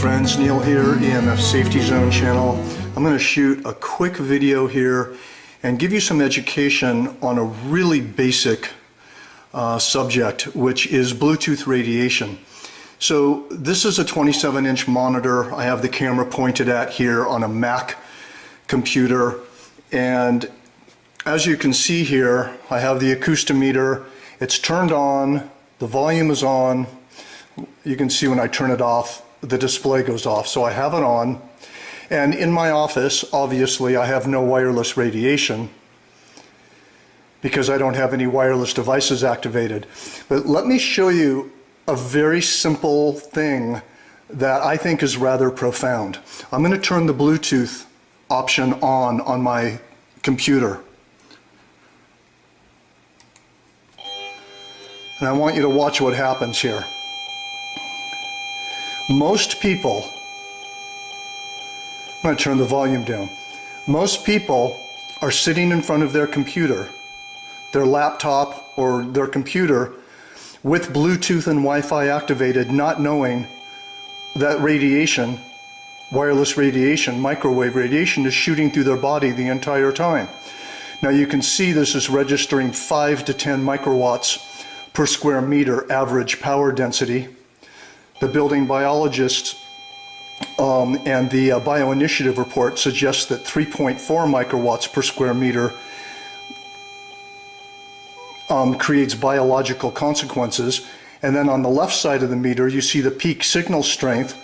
Friends, Neil here, EMF Safety Zone channel. I'm going to shoot a quick video here and give you some education on a really basic uh, subject, which is Bluetooth radiation. So this is a 27 inch monitor I have the camera pointed at here on a Mac computer and as you can see here I have the acoustimeter it's turned on the volume is on you can see when I turn it off the display goes off so I have it on and in my office obviously I have no wireless radiation because I don't have any wireless devices activated but let me show you a very simple thing that I think is rather profound. I'm going to turn the Bluetooth option on on my computer. And I want you to watch what happens here. Most people, I'm going to turn the volume down. Most people are sitting in front of their computer, their laptop or their computer with Bluetooth and Wi-Fi activated, not knowing that radiation, wireless radiation, microwave radiation is shooting through their body the entire time. Now you can see this is registering 5 to 10 microwatts per square meter average power density. The building biologists um, and the uh, bioinitiative report suggests that 3.4 microwatts per square meter um, creates biological consequences. And then on the left side of the meter, you see the peak signal strength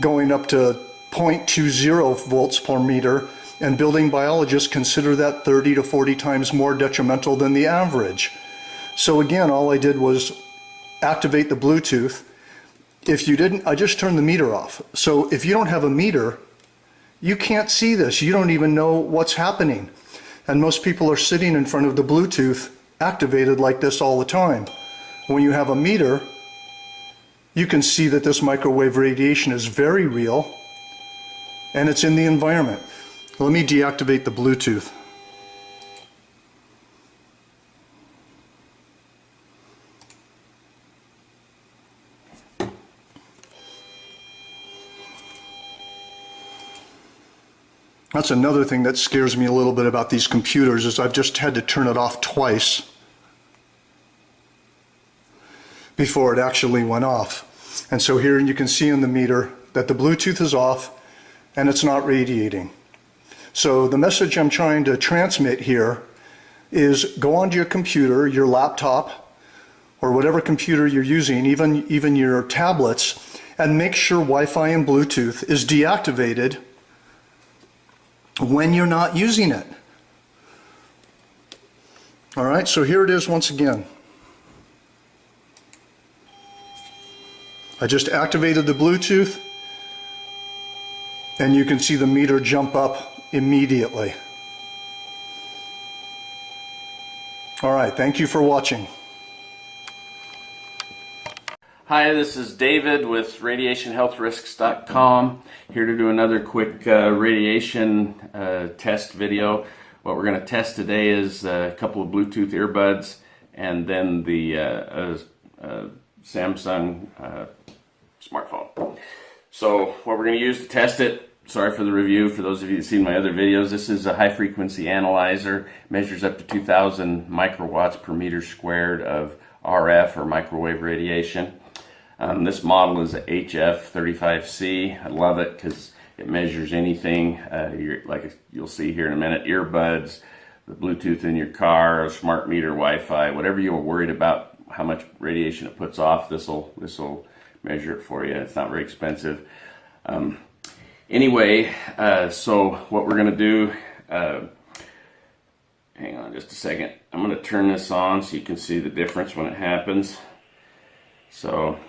going up to 0.20 volts per meter. And building biologists consider that 30 to 40 times more detrimental than the average. So again, all I did was activate the Bluetooth. If you didn't, I just turned the meter off. So if you don't have a meter, you can't see this. You don't even know what's happening. And most people are sitting in front of the Bluetooth activated like this all the time. When you have a meter, you can see that this microwave radiation is very real and it's in the environment. Let me deactivate the Bluetooth. That's another thing that scares me a little bit about these computers is I've just had to turn it off twice before it actually went off. And so here you can see in the meter that the Bluetooth is off and it's not radiating. So the message I'm trying to transmit here is go onto your computer, your laptop, or whatever computer you're using, even, even your tablets, and make sure Wi-Fi and Bluetooth is deactivated when you're not using it. All right, so here it is once again. I just activated the Bluetooth and you can see the meter jump up immediately. All right, thank you for watching. Hi, this is David with radiationhealthrisks.com here to do another quick uh, radiation uh, test video. What we're going to test today is a couple of Bluetooth earbuds and then the uh, uh Samsung uh, smartphone. So what we're going to use to test it, sorry for the review, for those of you that seen my other videos, this is a high frequency analyzer, measures up to 2000 microwatts per meter squared of RF or microwave radiation. Um, this model is a HF35C. I love it because it measures anything, uh, like you'll see here in a minute, earbuds, the Bluetooth in your car, smart meter, Wi-Fi, whatever you were worried about how much radiation it puts off, this will this will measure it for you. It's not very expensive. Um, anyway, uh, so what we're going to do, uh, hang on just a second. I'm going to turn this on so you can see the difference when it happens. So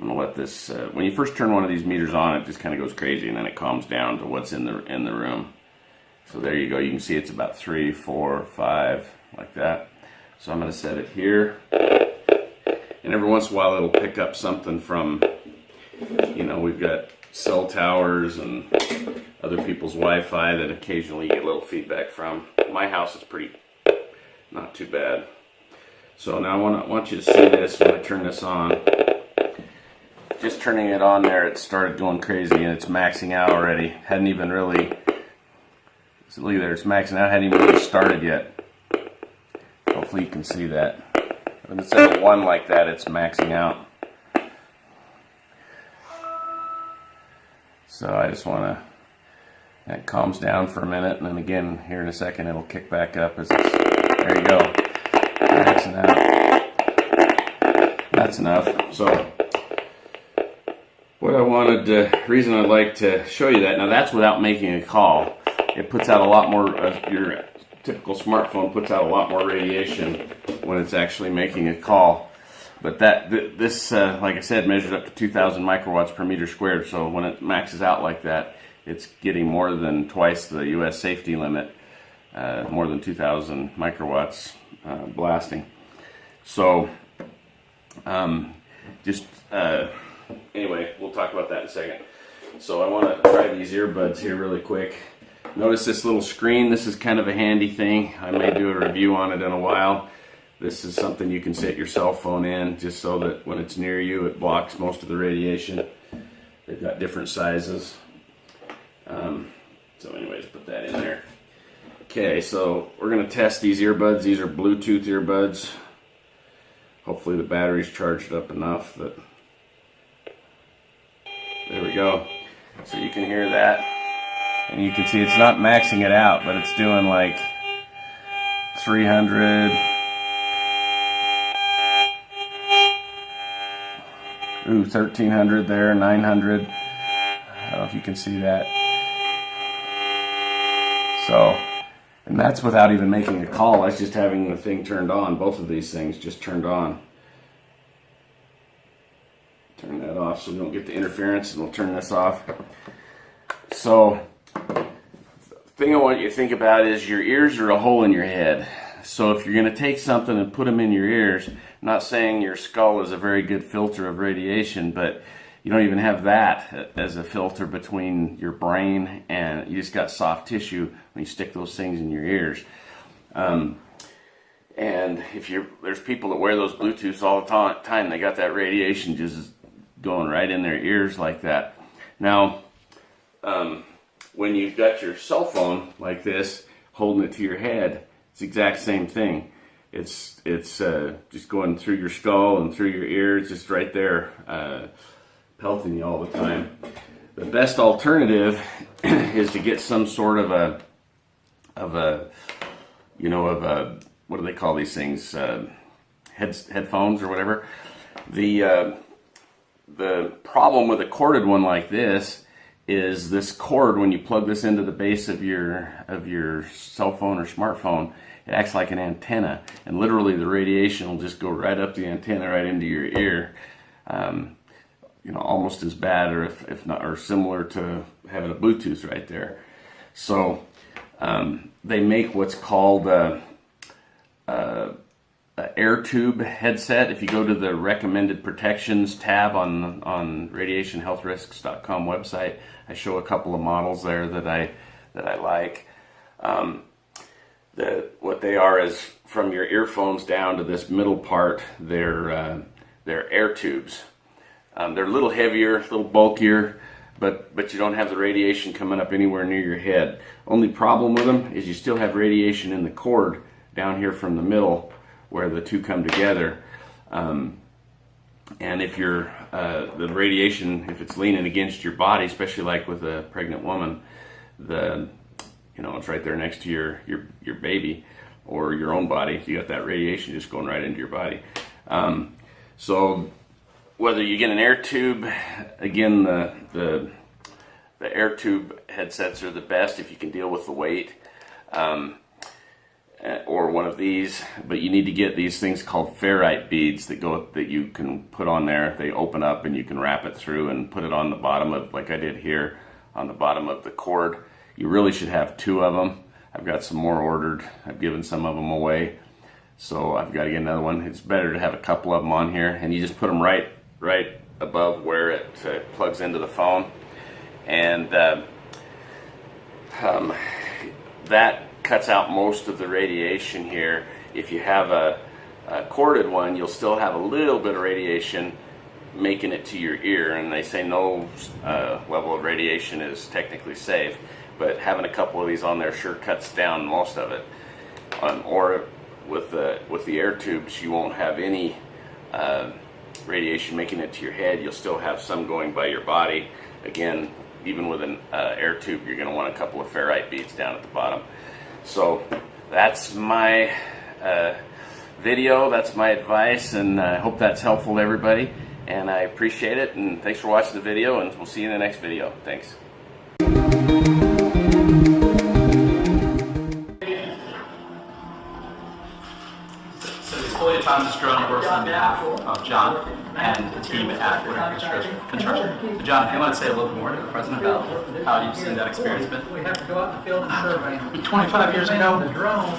I'm to let this, uh, when you first turn one of these meters on, it just kind of goes crazy and then it calms down to what's in the, in the room. So there you go. You can see it's about three, four, five, like that. So I'm to set it here. And every once in a while it'll pick up something from, you know, we've got cell towers and other people's Wi-Fi that occasionally you get a little feedback from. My house is pretty, not too bad. So now I want, I want you to see this when I turn this on. Just turning it on there, it started going crazy and it's maxing out already. Hadn't even really, look there, it's maxing out, hadn't even really started yet. Hopefully you can see that. When it's at one like that, it's maxing out. So I just want to, that calms down for a minute, and then again, here in a second, it'll kick back up as it's, there you go, maxing out. That's enough. So, what I wanted to, reason I'd like to show you that, now that's without making a call. It puts out a lot more, uh, your typical smartphone puts out a lot more radiation when it's actually making a call. But that th this, uh, like I said, measures up to 2,000 microwatts per meter squared. So when it maxes out like that, it's getting more than twice the U.S. safety limit, uh, more than 2,000 microwatts uh, blasting. So, um, just uh, anyway, we'll talk about that in a second. So I want to try these earbuds here really quick. Notice this little screen. This is kind of a handy thing. I may do a review on it in a while. This is something you can set your cell phone in just so that when it's near you, it blocks most of the radiation. They've got different sizes. Um, so anyways, put that in there. Okay, so we're going to test these earbuds. These are Bluetooth earbuds. Hopefully the battery's charged up enough that... There we go. So you can hear that. And you can see it's not maxing it out, but it's doing like 300... Ooh, 1300 there, 900. I don't know if you can see that. So, and that's without even making a call. That's just having the thing turned on. Both of these things just turned on. Turn that off so we don't get the interference and we'll turn this off. So, thing I want you to think about is your ears are a hole in your head. So if you're going to take something and put them in your ears, I'm not saying your skull is a very good filter of radiation, but you don't even have that as a filter between your brain and you just got soft tissue when you stick those things in your ears. Um, and if you're, there's people that wear those Bluetooths all the time, they got that radiation just going right in their ears like that. Now, um, when you've got your cell phone like this, holding it to your head, it's the exact same thing. It's it's uh, just going through your skull and through your ears, just right there, uh, pelting you all the time. The best alternative is to get some sort of a of a you know of a what do they call these things uh, heads headphones or whatever. The uh, the problem with a corded one like this is this cord when you plug this into the base of your of your cell phone or smartphone it acts like an antenna and literally the radiation will just go right up the antenna right into your ear. Um, you know almost as bad or if, if not or similar to having a Bluetooth right there. So um, they make what's called a, air tube headset if you go to the recommended protections tab on on radiationhealthrisks.com website I show a couple of models there that I that I like um, the, what they are is from your earphones down to this middle part, they're, uh, they're air tubes. Um, they're a little heavier, a little bulkier, but, but you don't have the radiation coming up anywhere near your head. Only problem with them is you still have radiation in the cord down here from the middle where the two come together. Um, and if you're, uh, the radiation, if it's leaning against your body, especially like with a pregnant woman, the you know, it's right there next to your, your, your baby or your own body. You got that radiation just going right into your body. Um, so whether you get an air tube, again, the, the, the air tube headsets are the best if you can deal with the weight. Um, or one of these, but you need to get these things called ferrite beads that go that you can put on there. They open up and you can wrap it through and put it on the bottom of, like I did here, on the bottom of the cord. You really should have two of them. I've got some more ordered. I've given some of them away. So I've got to get another one. It's better to have a couple of them on here and you just put them right right above where it uh, plugs into the phone. And uh, um, that cuts out most of the radiation here. If you have a, a corded one, you'll still have a little bit of radiation making it to your ear. And they say no uh, level of radiation is technically safe, but having a couple of these on there sure cuts down most of it. Um, or with the with the air tubes, you won't have any uh, radiation making it to your head. You'll still have some going by your body. Again, even with an uh, air tube, you're going to want a couple of ferrite beads down at the bottom. So that's my uh, video. That's my advice, and I hope that's helpful to everybody. And I appreciate it. And thanks for watching the video. And we'll see you in the next video. Thanks. So this fully autonomous drone works on behalf of John and the team at Atwood Construction. Construction. So John, if you want to say a little bit more to the president about how you've seen that experience been? We have to go out in the field and survey. 25 years ago,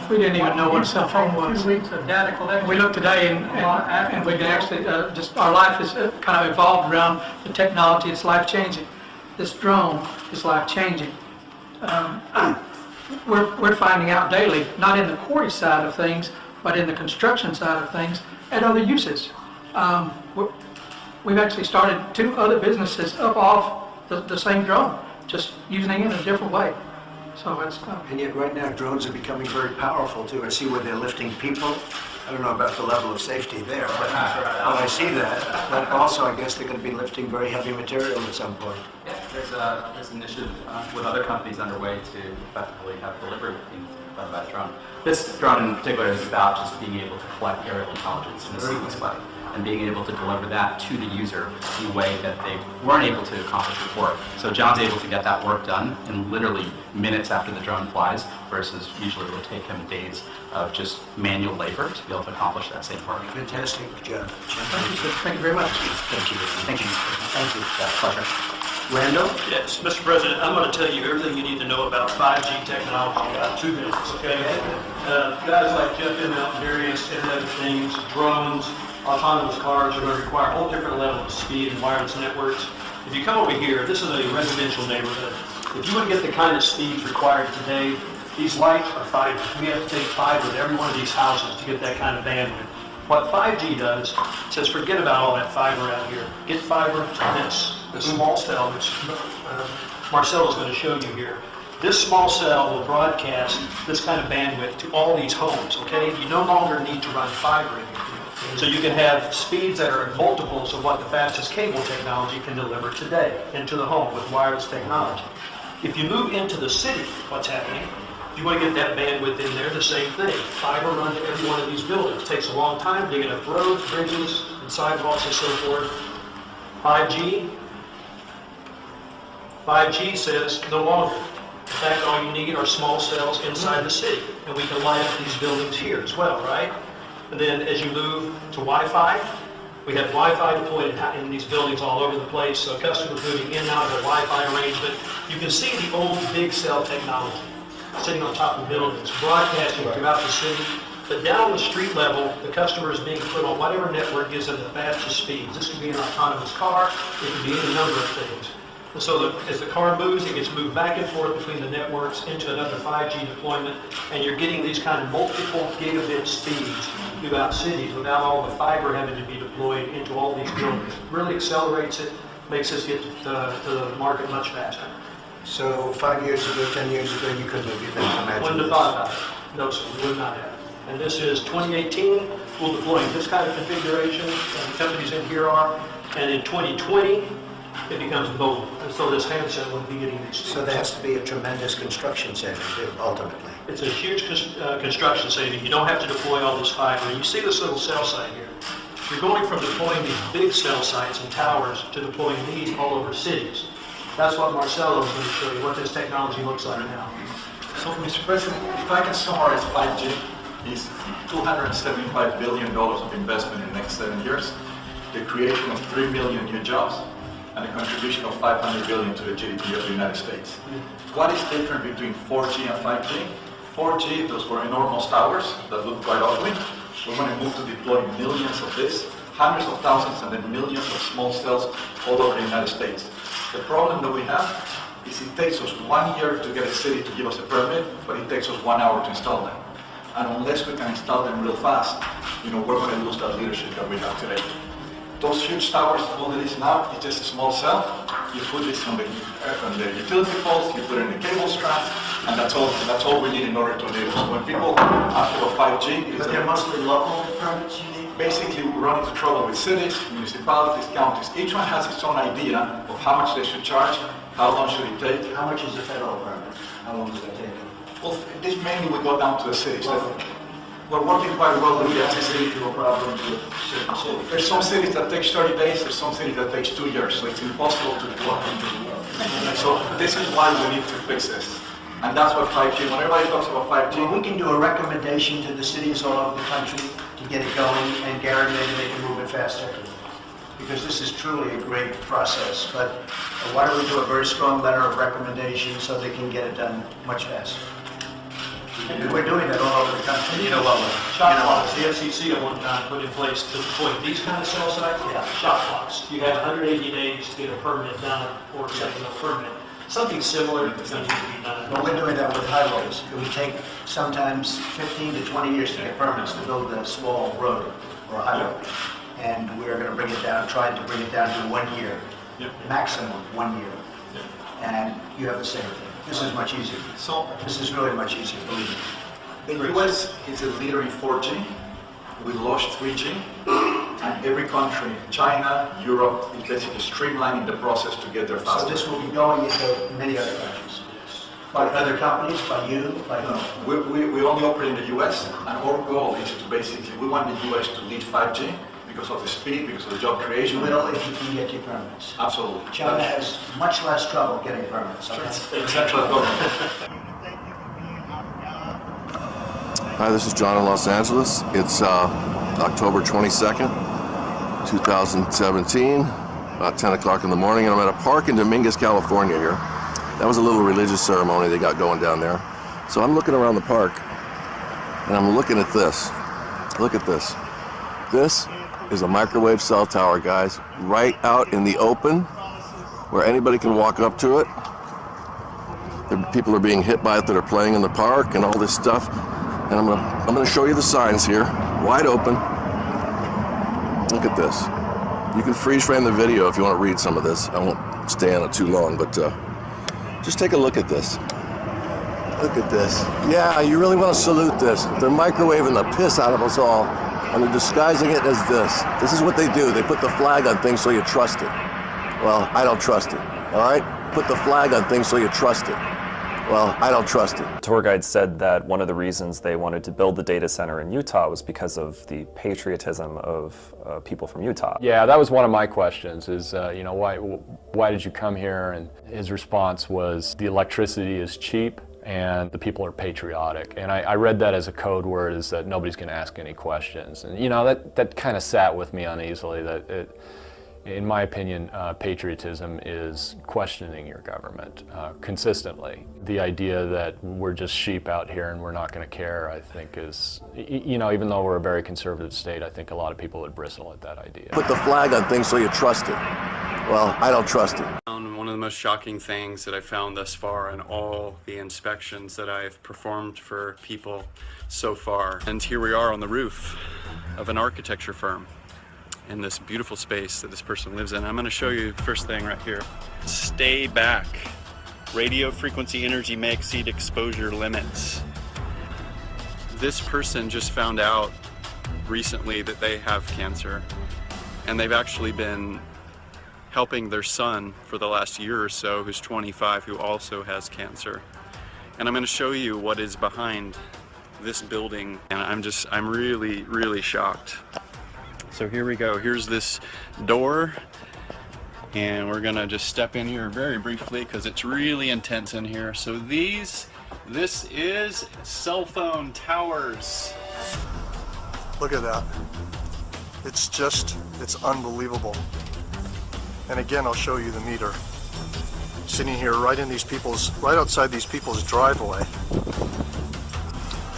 we didn't even know what a cell phone was. Two weeks of data collection. We look today and, and and we can actually, uh, just, our life is uh, kind of evolved around the technology, it's life-changing. This drone is life-changing. Um, We're, we're finding out daily, not in the quarry side of things, but in the construction side of things, and other uses. Um, we're- We've actually started two other businesses up off the, the same drone, just using it in a different way. So it's, uh, And yet, right now, drones are becoming very powerful too. I see where they're lifting people. I don't know about the level of safety there, but, but I see that. But also, I guess they're going to be lifting very heavy material at some point. Yeah, there's a, there's an initiative uh, with other companies underway to effectively have delivery being done by drone. This drone in particular is about just being able to collect aerial intelligence in a seamless way and being able to deliver that to the user in a way that they weren't able to accomplish before. So John's able to get that work done in literally minutes after the drone flies versus usually it would take him days of just manual labor to be able to accomplish that same work. Fantastic John. thank you, sir. Thank you very much. Thank you. Thank you. Thank you. Yeah, pleasure. Randall? Yes, Mr. President, I'm going to tell you everything you need to know about 5G technology in about two minutes, okay? Uh, Guys like Jeff Immelt and various Internet of Things, drones, autonomous cars are going to require a whole different level of speed and wireless networks. If you come over here, this is a residential neighborhood. If you want to get the kind of speeds required today, these lights are fiber. We have to take fiber to every one of these houses to get that kind of bandwidth. What 5G does, says forget about all that fiber out here. Get fiber to this, the small cell, which uh, Marcelo's going to show you here. This small cell will broadcast this kind of bandwidth to all these homes, okay? You no longer need to run fiber in here. So you can have speeds that are multiples of what the fastest cable technology can deliver today into the home with wireless technology. If you move into the city, what's happening? You want to get that bandwidth in there, the same thing. Fiber run to every one of these buildings. It Takes a long time digging up roads, bridges, and sidewalks and so forth. 5G, 5G says no longer. In fact, all you need are small cells inside the city, and we can light up these buildings here as well, right? And then as you move to Wi-Fi, we have Wi-Fi deployed in- in these buildings all over the place, so customers moving in and out of a Wi-Fi arrangement. You can see the old big cell technology sitting on top of buildings, broadcasting throughout the city. But down the street level, the customer is being put on whatever network gives them the fastest speeds. This could be an autonomous car, it could be any number of things. And so the- as the car moves, it gets moved back and forth between the networks into another 5G deployment, and you're getting these kind of multiple gigabit speeds throughout cities without all the fiber having to be deployed into all these buildings. Really accelerates it, makes us get to to the market much faster. So five years ago, 10 years ago, you couldn't have even imagined Wouldn't have thought about it. No, sir, we would not have. And this is 2018, we'll deploy this kind of configuration, and the companies in here are. And in 2020, it becomes mobile. And so this handset will be getting these So there has to be a tremendous construction too, ultimately. It's a huge cons- uh, construction saving. You don't have to deploy all this fiber. You see this little cell site here. You're going from deploying these big cell sites and towers to deploying these all over cities. That's what Marcelo is going to show you, what this technology looks like now. So, Mr. President, if I can summarize 5G, is $275 billion of investment in the next seven years, the creation of 3 million new jobs, and a contribution of 500 billion to the GDP of the United States. What is different between 4G and 5G? 4G, those were enormous towers that looked quite ugly. We're going to move to deploy millions of this, hundreds of thousands and then millions of small cells all over the United States. The problem that we have is it takes us one year to get a city to give us a permit, but it takes us one hour to install them. And unless we can install them real fast, you know, we're going to lose that leadership that we have today. Those huge towers, all it is now it's just a small cell. You put this on the, uh, on the utility poles, you put it in the cable strand, and that's all, that's all we need in order to enable. So when people ask about 5G, it's But they're mostly local permits you need? basically we run into trouble with cities, municipalities, counties. Each one has its own idea of how much they should charge, how long should it take. How much is a federal permit? How long does it take? Well, this mainly we go down to the cities. Well, We're working quite well with the city to a problem with certain cities. There's some cities that takes 30 days, there's some cities that takes two years, so it's impossible to do it. So this is why we need to fix this. And that's what 5G, when everybody talks about 5G, we can do a recommendation to the cities all over the country to get it going, and Gary, maybe they can move it faster. Because this is truly a great process, but why don't we do a very strong letter of recommendation so they can get it done much faster? And We're doing that all over the country. You know what, shot clocks, the FCC at one time put in place to deploy these kind of cell sites, Yeah. shot clocks. You have 180 days to get a permit done or second a permit. Something similar is going to be done. But we're doing that with highways. It would take sometimes 15 to 20 years to get permits to build a small road or a highway. And we're going to bring it down, try to bring it down to one year, maximum one year. And you have the same thing. This is much easier. so This is really much easier, believe me. the US is a leader in 4G. We launched 3G. And every country, China, Europe, is basically streamlining the process to get there So this will be going into uh, many other countries. By other companies, by you, by No, we, we, we only operate in the US, and our goal is to basically, we want the US to lead 5G because of the speed, because of the job creation. You will if you can get your permits. Absolutely. China has much less trouble getting permits. okay? Central government. Hi, this is John in Los Angeles. It's uh, October 22nd, 2017, about 10 o'clock in the morning, and I'm at a park in Dominguez, California here. That was a little religious ceremony they got going down there. So I'm looking around the park, and I'm looking at this. Look at this. This is a microwave cell tower, guys, right out in the open, where anybody can walk up to it. The people are being hit by it that are playing in the park and all this stuff. And I'm gonna I'm gonna show you the signs here, wide open. Look at this. You can freeze frame the video if you want to read some of this. I won't stay on it too long, but uh, just take a look at this. Look at this. Yeah, you really want to salute this. They're microwaving the piss out of us all, and they're disguising it as this. This is what they do. They put the flag on things so you trust it. Well, I don't trust it. All right? Put the flag on things so you trust it. Well, I don't trust it. Tour guide said that one of the reasons they wanted to build the data center in Utah was because of the patriotism of uh, people from Utah. Yeah, that was one of my questions is, uh, you know, why, why did you come here? And his response was, the electricity is cheap and the people are patriotic. And I, I read that as a code word is that nobody's going to ask any questions. And, you know, that, that kind of sat with me uneasily that it, in my opinion, uh, patriotism is questioning your government uh, consistently. The idea that we're just sheep out here and we're not going to care, I think, is, you know, even though we're a very conservative state, I think a lot of people would bristle at that idea. Put the flag on things so you trust it. Well, I don't trust it. one of the most shocking things that I found thus far in all the inspections that I've performed for people so far. And here we are on the roof of an architecture firm in this beautiful space that this person lives in. I'm going to show you first thing right here. Stay back. Radio frequency energy may exceed exposure limits. This person just found out recently that they have cancer and they've actually been helping their son for the last year or so, who's 25, who also has cancer. And I'm going to show you what is behind this building. And I'm just, I'm really, really shocked. So here we go. Here's this door. And we're going to just step in here very briefly because it's really intense in here. So these, this is cell phone towers. Look at that. It's just, it's unbelievable. And again, I'll show you the meter. Sitting here right in these people's, right outside these people's driveway.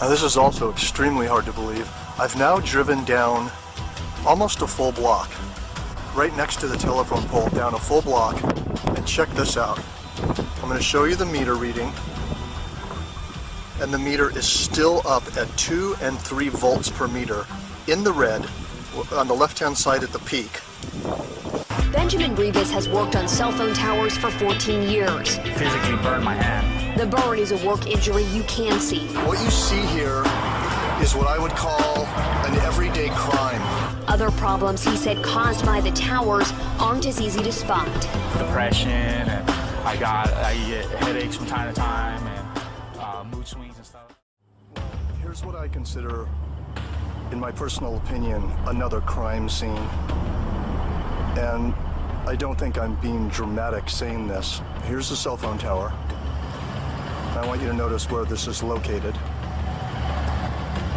Now this is also extremely hard to believe. I've now driven down almost a full block, right next to the telephone pole, down a full block, and check this out. I'm going to show you the meter reading, and the meter is still up at 2 and 3 volts per meter in the red, on the left-hand side at the peak. Benjamin Rivas has worked on cell phone towers for 14 years. Physically burned my hand. The burn is a work injury you can see. What you see here is what I would call an everyday crime. Other problems he said caused by the towers aren't as easy to spot. Depression, and I got I get headaches from time to time, and uh, mood swings and stuff. Well, Here's what I consider, in my personal opinion, another crime scene. And I don't think I'm being dramatic saying this. Here's the cell phone tower. I want you to notice where this is located.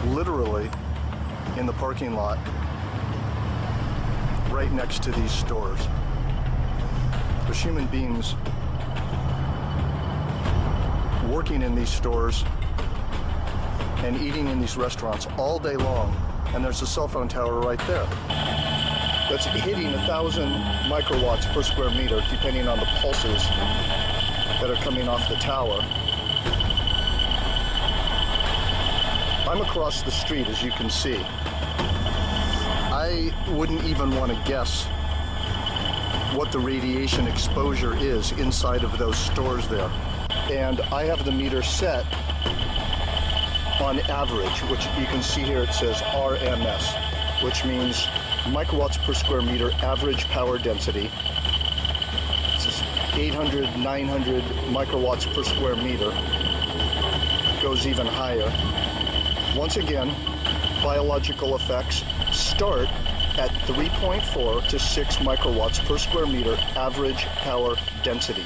Literally in the parking lot, right next to these stores. There's human beings working in these stores and eating in these restaurants all day long, and there's a cell phone tower right there. That's hitting a thousand microwatts per square meter, depending on the pulses that are coming off the tower. I'm across the street, as you can see. Wouldn't even want to guess what the radiation exposure is inside of those stores there. And I have the meter set on average, which you can see here it says RMS, which means microwatts per square meter average power density. This is 800, 900 microwatts per square meter. Goes even higher. Once again, biological effects start at 3.4 to 6 microwatts per square meter average power density.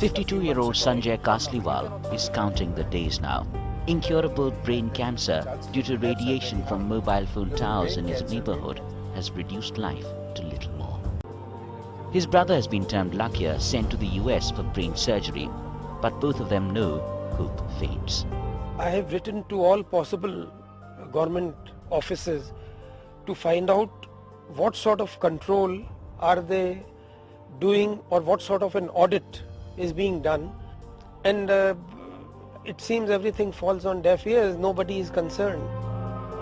52-year-old Sanjay Kasliwal is counting the days now. Incurable brain cancer due to radiation from mobile phone towers in his neighborhood has reduced life to little more. His brother has been termed luckier, sent to the US for brain surgery, but both of them know hope fades. I have written to all possible government offices to find out what sort of control are they doing or what sort of an audit is being done and uh, it seems everything falls on deaf ears, nobody is concerned.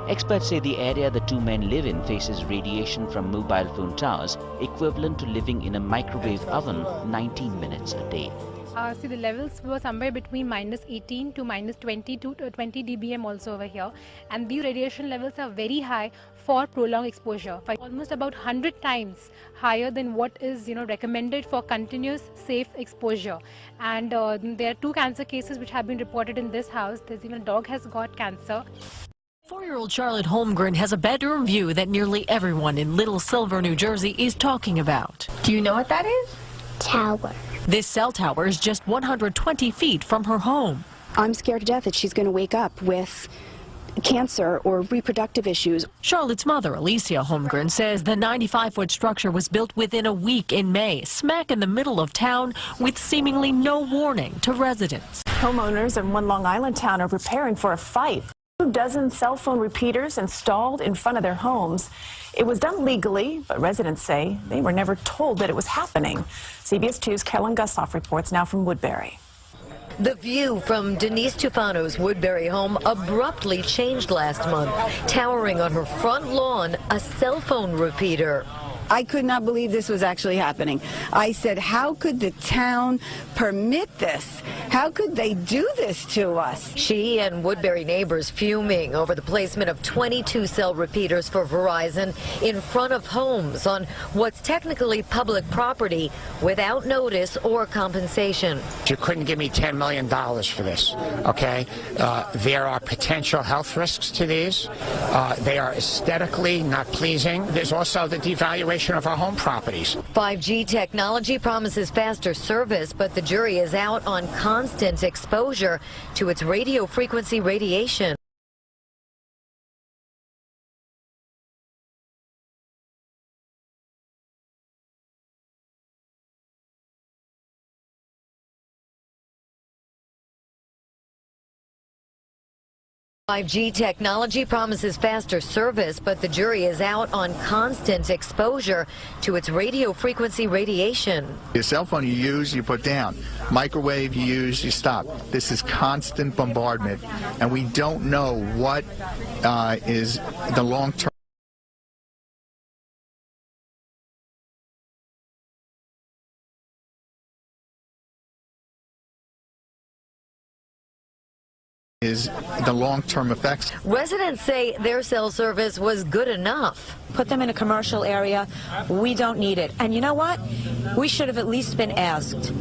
Experts say the area the two men live in faces radiation from mobile phone towers equivalent to living in a microwave oven 19 minutes a day. Uh, see the levels were somewhere between minus 18 to minus 20 to 20 dBm also over here and these radiation levels are very high for prolonged exposure almost about 100 times higher than what is you know recommended for continuous safe exposure and uh, there are two cancer cases which have been reported in this house there's even a dog has got cancer Four-year-old Charlotte Holmgren has a bedroom view that nearly everyone in Little Silver, New Jersey is talking about. Do you know what that is? Tower. This cell tower is just 120 feet from her home. I'm scared to death that she's going to wake up with cancer or reproductive issues. Charlotte's mother, Alicia Holmgren, says the 95-foot structure was built within a week in May, smack in the middle of town, with seemingly no warning to residents. Homeowners in one Long Island town are preparing for a fight. Two dozen cell phone repeaters installed in front of their homes. It was done legally, but residents say they were never told that it was happening. CBS 2's Carolyn Gusoff reports now from Woodbury. The view from Denise Tufano's Woodbury home abruptly changed last month, towering on her front lawn a cell phone repeater. I could not believe this was actually happening. I said, how could the town permit this? How could they do this to us? She and Woodbury neighbors fuming over the placement of 22 cell repeaters for Verizon in front of homes on what's technically public property without notice or compensation. You couldn't give me $10 million for this, okay? Uh, there are potential health risks to these. Uh, they are aesthetically not pleasing. There's also the devaluation of our home properties. 5G technology promises faster service, but the jury is out on constant exposure to its radio frequency radiation. Five G technology promises faster service, but the jury is out on constant exposure to its radio frequency radiation. Your cell phone you use, you put down. Microwave you use, you stop. This is constant bombardment, and we don't know what uh, is the long-term is the long-term effects. Residents say their cell service was good enough. Put them in a commercial area. We don't need it. And you know what? We should have at least been asked.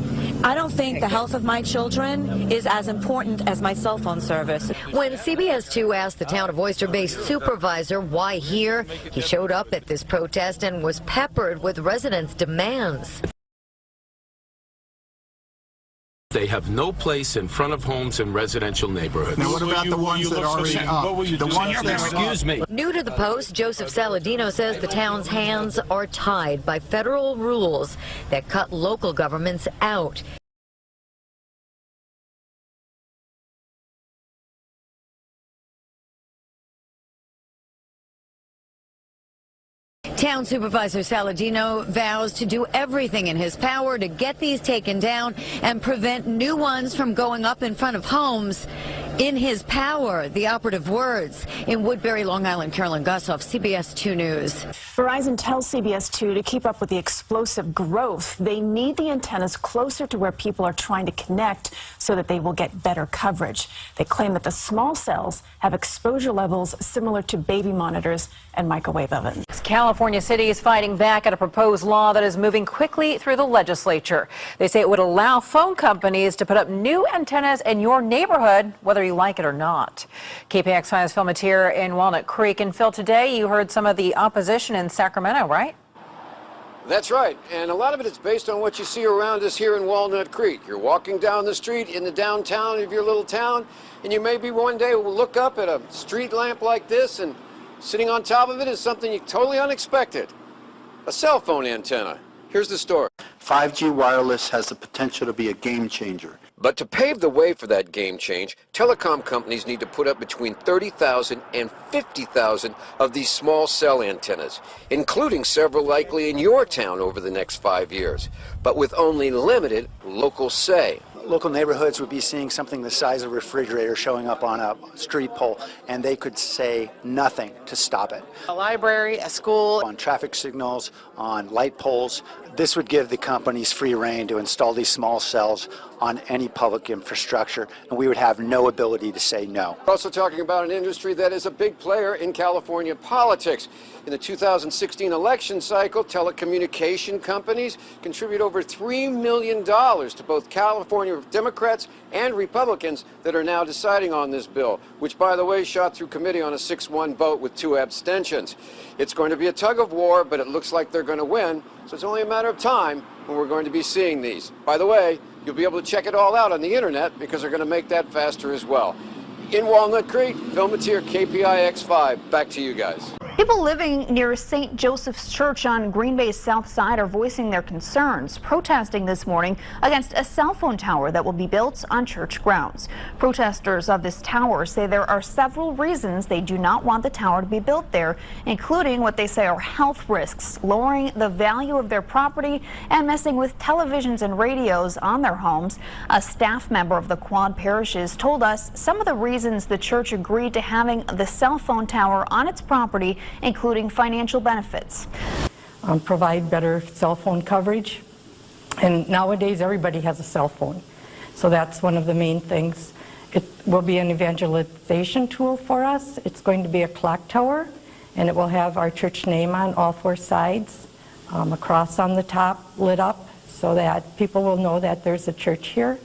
I don't think the health of my children is as important as my cell phone service. When CBS 2 asked the town of Oyster Bay supervisor why here, he showed up at this protest and was peppered with residents' demands. They have no place in front of homes in residential neighborhoods. Now, what about the ones that are already up? The ones that are Excuse me. New to the post, Joseph Saladino says the town's hands are tied by federal rules that cut local governments out. Town Supervisor Saladino vows to do everything in his power to get these taken down and prevent new ones from going up in front of homes. In his power, the operative words. In Woodbury, Long Island, Carolyn Gusoff, CBS 2 News. Verizon tells CBS 2 to keep up with the explosive growth. They need the antennas closer to where people are trying to connect so that they will get better coverage. They claim that the small cells have exposure levels similar to baby monitors and microwave ovens. California City is fighting back at a proposed law that is moving quickly through the legislature. They say it would allow phone companies to put up new antennas in your neighborhood, whether you like it or not. KPIX finds Phil Matier in Walnut Creek. And Phil, today you heard some of the opposition in Sacramento, right? That's right, and a lot of it is based on what you see around us here in Walnut Creek. You're walking down the street in the downtown of your little town, and you maybe one day will look up at a street lamp like this, and sitting on top of it is something totally unexpected. A cell phone antenna. Here's the story. 5G wireless has the potential to be a game changer. But to pave the way for that game change, telecom companies need to put up between 30,000 and 50,000 of these small cell antennas, including several likely in your town over the next five years, but with only limited local say. Local neighborhoods would be seeing something the size of a refrigerator showing up on a street pole, and they could say nothing to stop it. A library, a school. On traffic signals, on light poles, this would give the companies free reign to install these small cells on any public infrastructure, and we would have no ability to say no. We're also talking about an industry that is a big player in California politics. In the 2016 election cycle, telecommunication companies contribute over $3 million to both California Democrats and Republicans that are now deciding on this bill, which, by the way, shot through committee on a 6-1 vote with two abstentions. It's going to be a tug of war, but it looks like they're going to win, so it's only a matter of time when we're going to be seeing these. By the way, you'll be able to check it all out on the internet because they're going to make that faster as well. In Walnut Creek, Phil Matier, KPIX 5. Back to you guys. People living near St. Joseph's Church on Green Bay's south side are voicing their concerns, protesting this morning against a cell phone tower that will be built on church grounds. Protesters of this tower say there are several reasons they do not want the tower to be built there, including what they say are health risks, lowering the value of their property, and messing with televisions and radios on their homes. A staff member of the Quad Parishes told us some of the reasons the church agreed to having the cell phone tower on its property including financial benefits. Um, provide better cell phone coverage. And nowadays, everybody has a cell phone. So that's one of the main things. It will be an evangelization tool for us. It's going to be a clock tower, and it will have our church name on all four sides, um, a cross on the top lit up, so that people will know that there's a church here.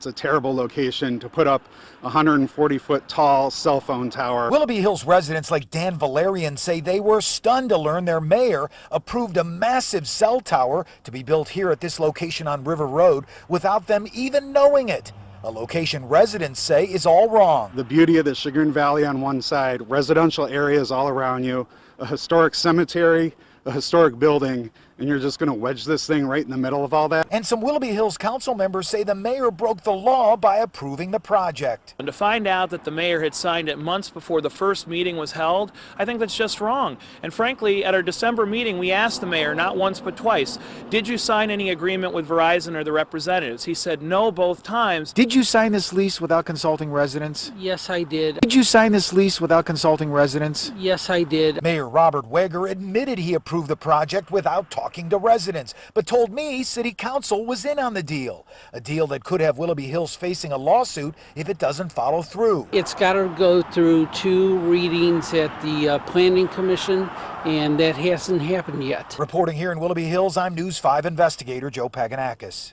It's a terrible location to put up a 140 foot tall cell phone tower. Willoughby Hills residents like Dan Valerian say they were stunned to learn their mayor approved a massive cell tower to be built here at this location on River Road without them even knowing it. A location residents say is all wrong. The beauty of the Chagrin Valley on one side, residential areas all around you, a historic cemetery, a historic building, and you're just going to wedge this thing right in the middle of all that? And some Willoughby Hills council members say the mayor broke the law by approving the project. And to find out that the mayor had signed it months before the first meeting was held, I think that's just wrong. And frankly, at our December meeting, we asked the mayor, not once but twice, did you sign any agreement with Verizon or the representatives? He said no both times. Did you sign this lease without consulting residents? Yes, I did. Did you sign this lease without consulting residents? Yes, I did. Mayor Robert Weger admitted he approved the project without talking talking to residents, but told me City Council was in on the deal. A deal that could have Willoughby Hills facing a lawsuit if it doesn't follow through. It's got to go through two readings at the uh, Planning Commission, and that hasn't happened yet. Reporting here in Willoughby Hills, I'm News 5 investigator Joe Pagonakis.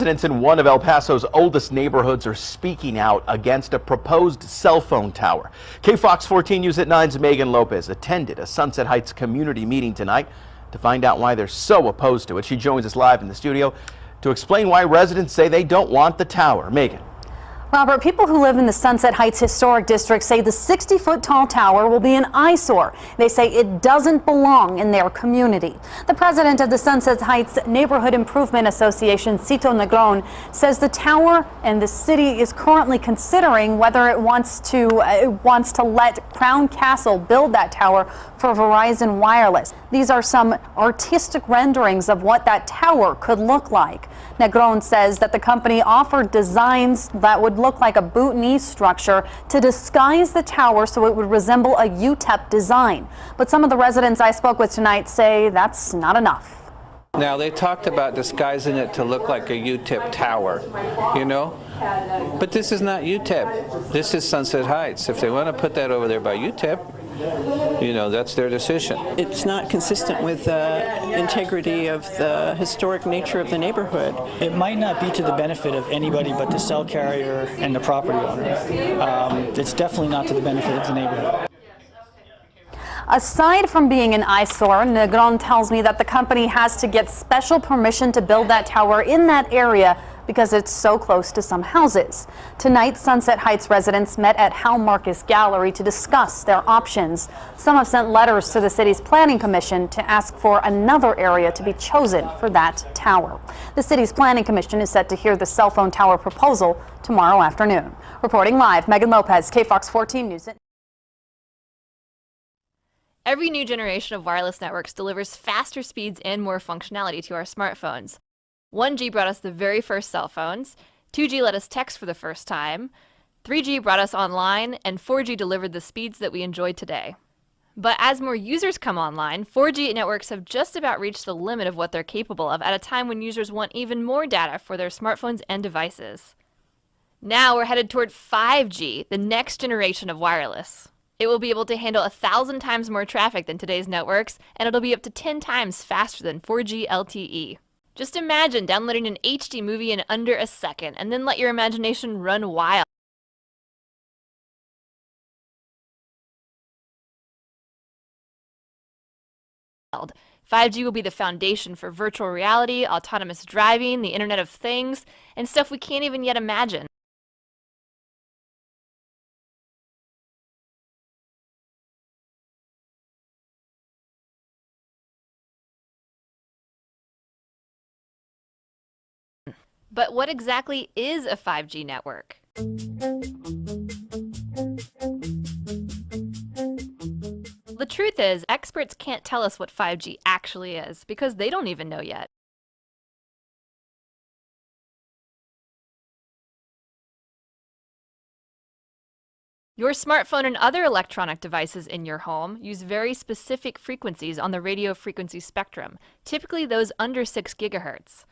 Residents in one of El Paso's oldest neighborhoods are speaking out against a proposed cell phone tower. KFOX 14 News at 9's Megan Lopez attended a Sunset Heights community meeting tonight to find out why they're so opposed to it. She joins us live in the studio to explain why residents say they don't want the tower. Megan. Robert, people who live in the Sunset Heights Historic District say the 60-foot tall tower will be an eyesore. They say it doesn't belong in their community. The president of the Sunset Heights Neighborhood Improvement Association, Cito Negron, says the tower and the city is currently considering whether it wants to uh, wants to let Crown Castle build that tower for Verizon Wireless. These are some artistic renderings of what that tower could look like. Negron says that the company offered designs that would look like a Bhutanese structure to disguise the tower so it would resemble a UTEP design. But some of the residents I spoke with tonight say that's not enough. Now they talked about disguising it to look like a UTEP tower, you know? But this is not UTEP. This is Sunset Heights. If they want to put that over there by UTEP, you know, that's their decision. It's not consistent with the integrity of the historic nature of the neighborhood. It might not be to the benefit of anybody but the cell carrier and the property owner. Um, it's definitely not to the benefit of the neighborhood. Aside from being an eyesore, Negron tells me that the company has to get special permission to build that tower in that area because it's so close to some houses. Tonight, Sunset Heights residents met at Hal Marcus Gallery to discuss their options. Some have sent letters to the city's planning commission to ask for another area to be chosen for that tower. The city's planning commission is set to hear the cell phone tower proposal tomorrow afternoon. Reporting live, Megan Lopez, KFOX 14 News. Every new generation of wireless networks delivers faster speeds and more functionality to our smartphones. 1G brought us the very first cell phones, 2G let us text for the first time, 3G brought us online, and 4G delivered the speeds that we enjoy today. But as more users come online, 4G networks have just about reached the limit of what they're capable of at a time when users want even more data for their smartphones and devices. Now we're headed toward 5G, the next generation of wireless. It will be able to handle a thousand times more traffic than today's networks, and it'll be up to 10 times faster than 4G LTE. Just imagine downloading an HD movie in under a second, and then let your imagination run wild. Five G will be the foundation for virtual reality, autonomous driving, the Internet of Things, and stuff we can't even yet imagine. But what exactly is a 5G network? The truth is, experts can't tell us what 5G actually is because they don't even know yet. Your smartphone and other electronic devices in your home use very specific frequencies on the radio frequency spectrum, typically those under 6 gigahertz.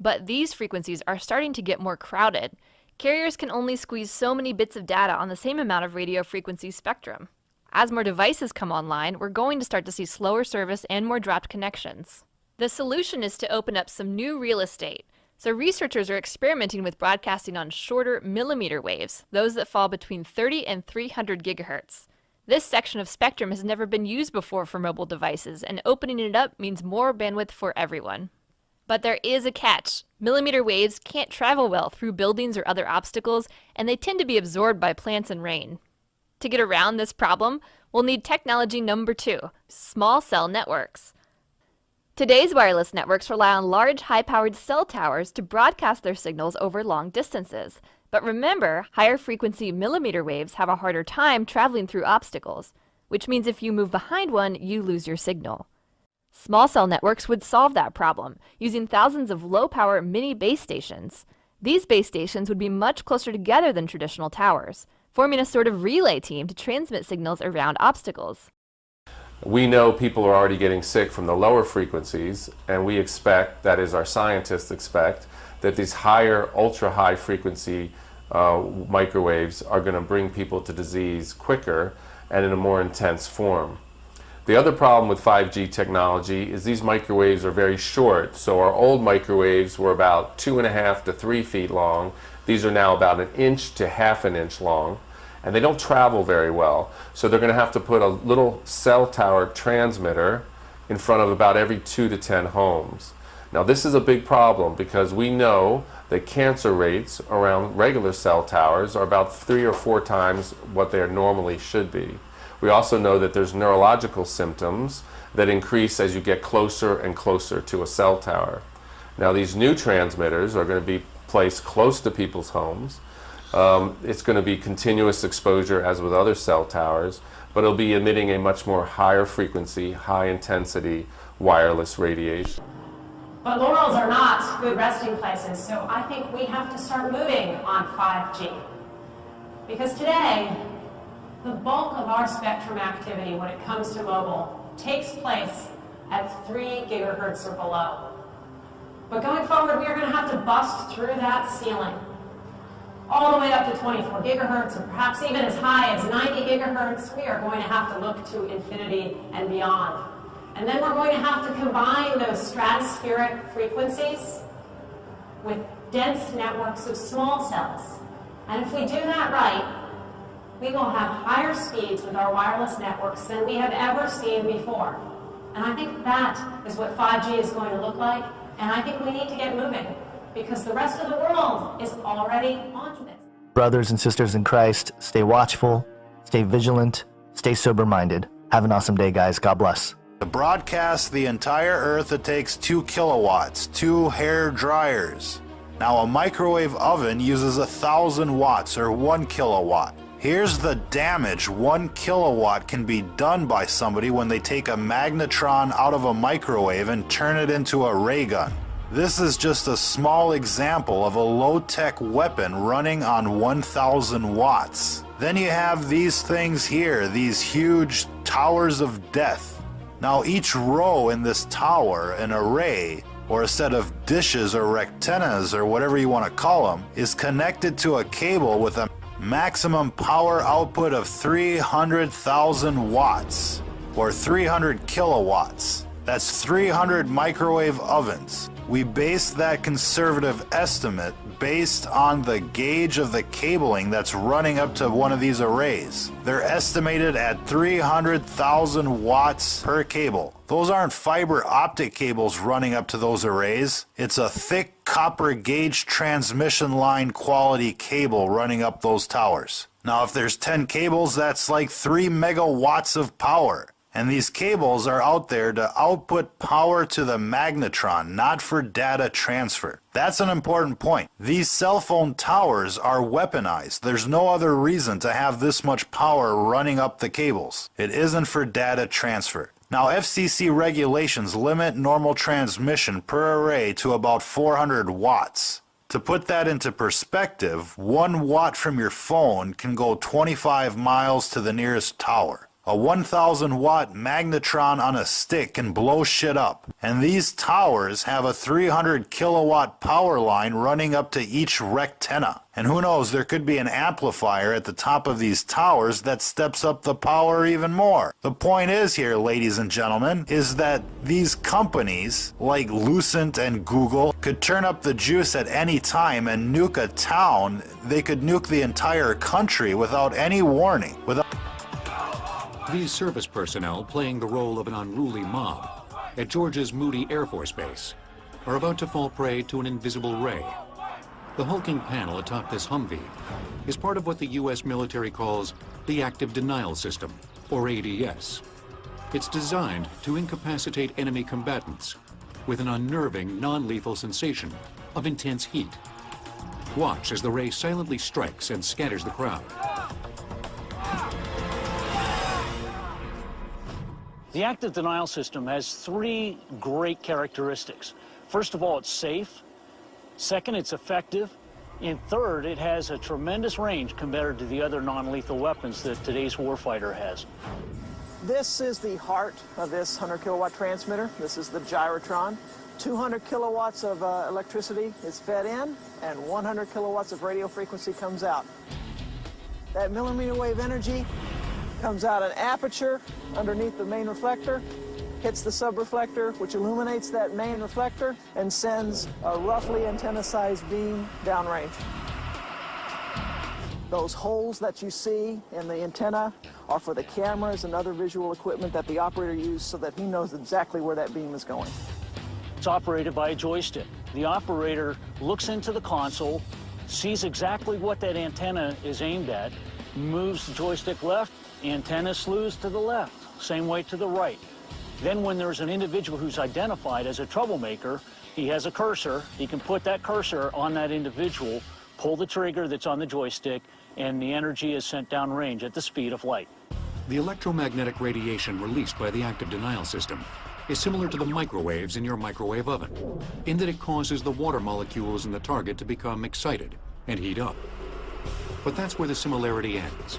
But these frequencies are starting to get more crowded. Carriers can only squeeze so many bits of data on the same amount of radio frequency spectrum. As more devices come online, we're going to start to see slower service and more dropped connections. The solution is to open up some new real estate. So researchers are experimenting with broadcasting on shorter millimeter waves, those that fall between 30 and 300 gigahertz. This section of spectrum has never been used before for mobile devices, and opening it up means more bandwidth for everyone. But there is a catch. Millimeter waves can't travel well through buildings or other obstacles, and they tend to be absorbed by plants and rain. To get around this problem, we'll need technology number two, small cell networks. Today's wireless networks rely on large, high-powered cell towers to broadcast their signals over long distances. But remember, higher frequency millimeter waves have a harder time traveling through obstacles, which means if you move behind one, you lose your signal. Small cell networks would solve that problem, using thousands of low-power mini base stations. These base stations would be much closer together than traditional towers, forming a sort of relay team to transmit signals around obstacles. We know people are already getting sick from the lower frequencies, and we expect, that is, our scientists expect, that these higher, ultra high frequency uh, microwaves are going to bring people to disease quicker and in a more intense form. The other problem with 5G technology is these microwaves are very short. So our old microwaves were about two and a half to three feet long. These are now about an inch to half an inch long. And they don't travel very well. So they're going to have to put a little cell tower transmitter in front of about every two to 10 homes. Now this is a big problem because we know that cancer rates around regular cell towers are about three or four times what they normally should be. We also know that there's neurological symptoms that increase as you get closer and closer to a cell tower. Now these new transmitters are going to be placed close to people's homes. Um, it's going to be continuous exposure as with other cell towers, but it'll be emitting a much more higher frequency, high intensity wireless radiation. But laurels are not good resting places, so I think we have to start moving on 5G. Because today, the bulk of our spectrum activity when it comes to mobile takes place at 3 gigahertz or below. But going forward, we are going to have to bust through that ceiling all the way up to 24 gigahertz, or perhaps even as high as 90 gigahertz. We are going to have to look to infinity and beyond. And then we're going to have to combine those stratospheric frequencies with dense networks of small cells. And if we do that right, we will have higher speeds with our wireless networks than we have ever seen before. And I think that is what 5G is going to look like. And I think we need to get moving because the rest of the world is already onto this. Brothers and sisters in Christ, stay watchful, stay vigilant, stay sober minded. Have an awesome day, guys. God bless. To broadcast the entire Earth, it takes 2 kilowatts, two hair dryers. Now, a microwave oven uses a thousand watts or 1 kilowatt. Here's the damage 1 kilowatt can be done by somebody when they take a magnetron out of a microwave and turn it into a ray gun. This is just a small example of a low-tech weapon running on 1000 watts. Then you have these things here, these huge towers of death. Now each row in this tower, an array, or a set of dishes or rectennas or whatever you want to call them, is connected to a cable with a maximum power output of 300,000 watts or 300 kilowatts. That's 300 microwave ovens. We based that conservative estimate based on the gauge of the cabling that's running up to one of these arrays. They're estimated at 300,000 watts per cable. Those aren't fiber optic cables running up to those arrays. It's a thick copper gauge transmission line quality cable running up those towers. Now if there's 10 cables, that's like 3 megawatts of power. And these cables are out there to output power to the magnetron, not for data transfer. That's an important point. These cell phone towers are weaponized. There's no other reason to have this much power running up the cables. It isn't for data transfer. Now FCC regulations limit normal transmission per array to about 400 watts. To put that into perspective, 1 watt from your phone can go 25 miles to the nearest tower. A 1000 watt magnetron on a stick can blow shit up. And these towers have a 300 kilowatt power line running up to each rectenna. And who knows, there could be an amplifier at the top of these towers that steps up the power even more. The point is here, ladies and gentlemen, is that these companies, like Lucent and Google, could turn up the juice at any time and nuke a town. They could nuke the entire country without any warning. Without these service personnel playing the role of an unruly mob at Georgia's Moody Air Force Base are about to fall prey to an invisible ray. The hulking panel atop this Humvee is part of what the U.S. military calls the Active Denial System, or ADS. It's designed to incapacitate enemy combatants with an unnerving, non-lethal sensation of intense heat. Watch as the ray silently strikes and scatters the crowd. The active denial system has three great characteristics. First of all, it's safe. Second, it's effective. And third, it has a tremendous range compared to the other non-lethal weapons that today's warfighter has. This is the heart of this 100 kilowatt transmitter. This is the gyrotron. 200 kilowatts of uh, electricity is fed in and 100 kilowatts of radio frequency comes out. That millimeter wave energy comes out an aperture underneath the main reflector, hits the subreflector, which illuminates that main reflector and sends a roughly antenna-sized beam downrange. Those holes that you see in the antenna are for the cameras and other visual equipment that the operator uses so that he knows exactly where that beam is going. It's operated by a joystick. The operator looks into the console, sees exactly what that antenna is aimed at, moves the joystick left, antenna slews to the left, same way to the right. Then when there's an individual who's identified as a troublemaker, he has a cursor. He can put that cursor on that individual, pull the trigger that's on the joystick, and the energy is sent downrange at the speed of light. The electromagnetic radiation released by the active denial system is similar to the microwaves in your microwave oven, in that it causes the water molecules in the target to become excited and heat up. But that's where the similarity ends.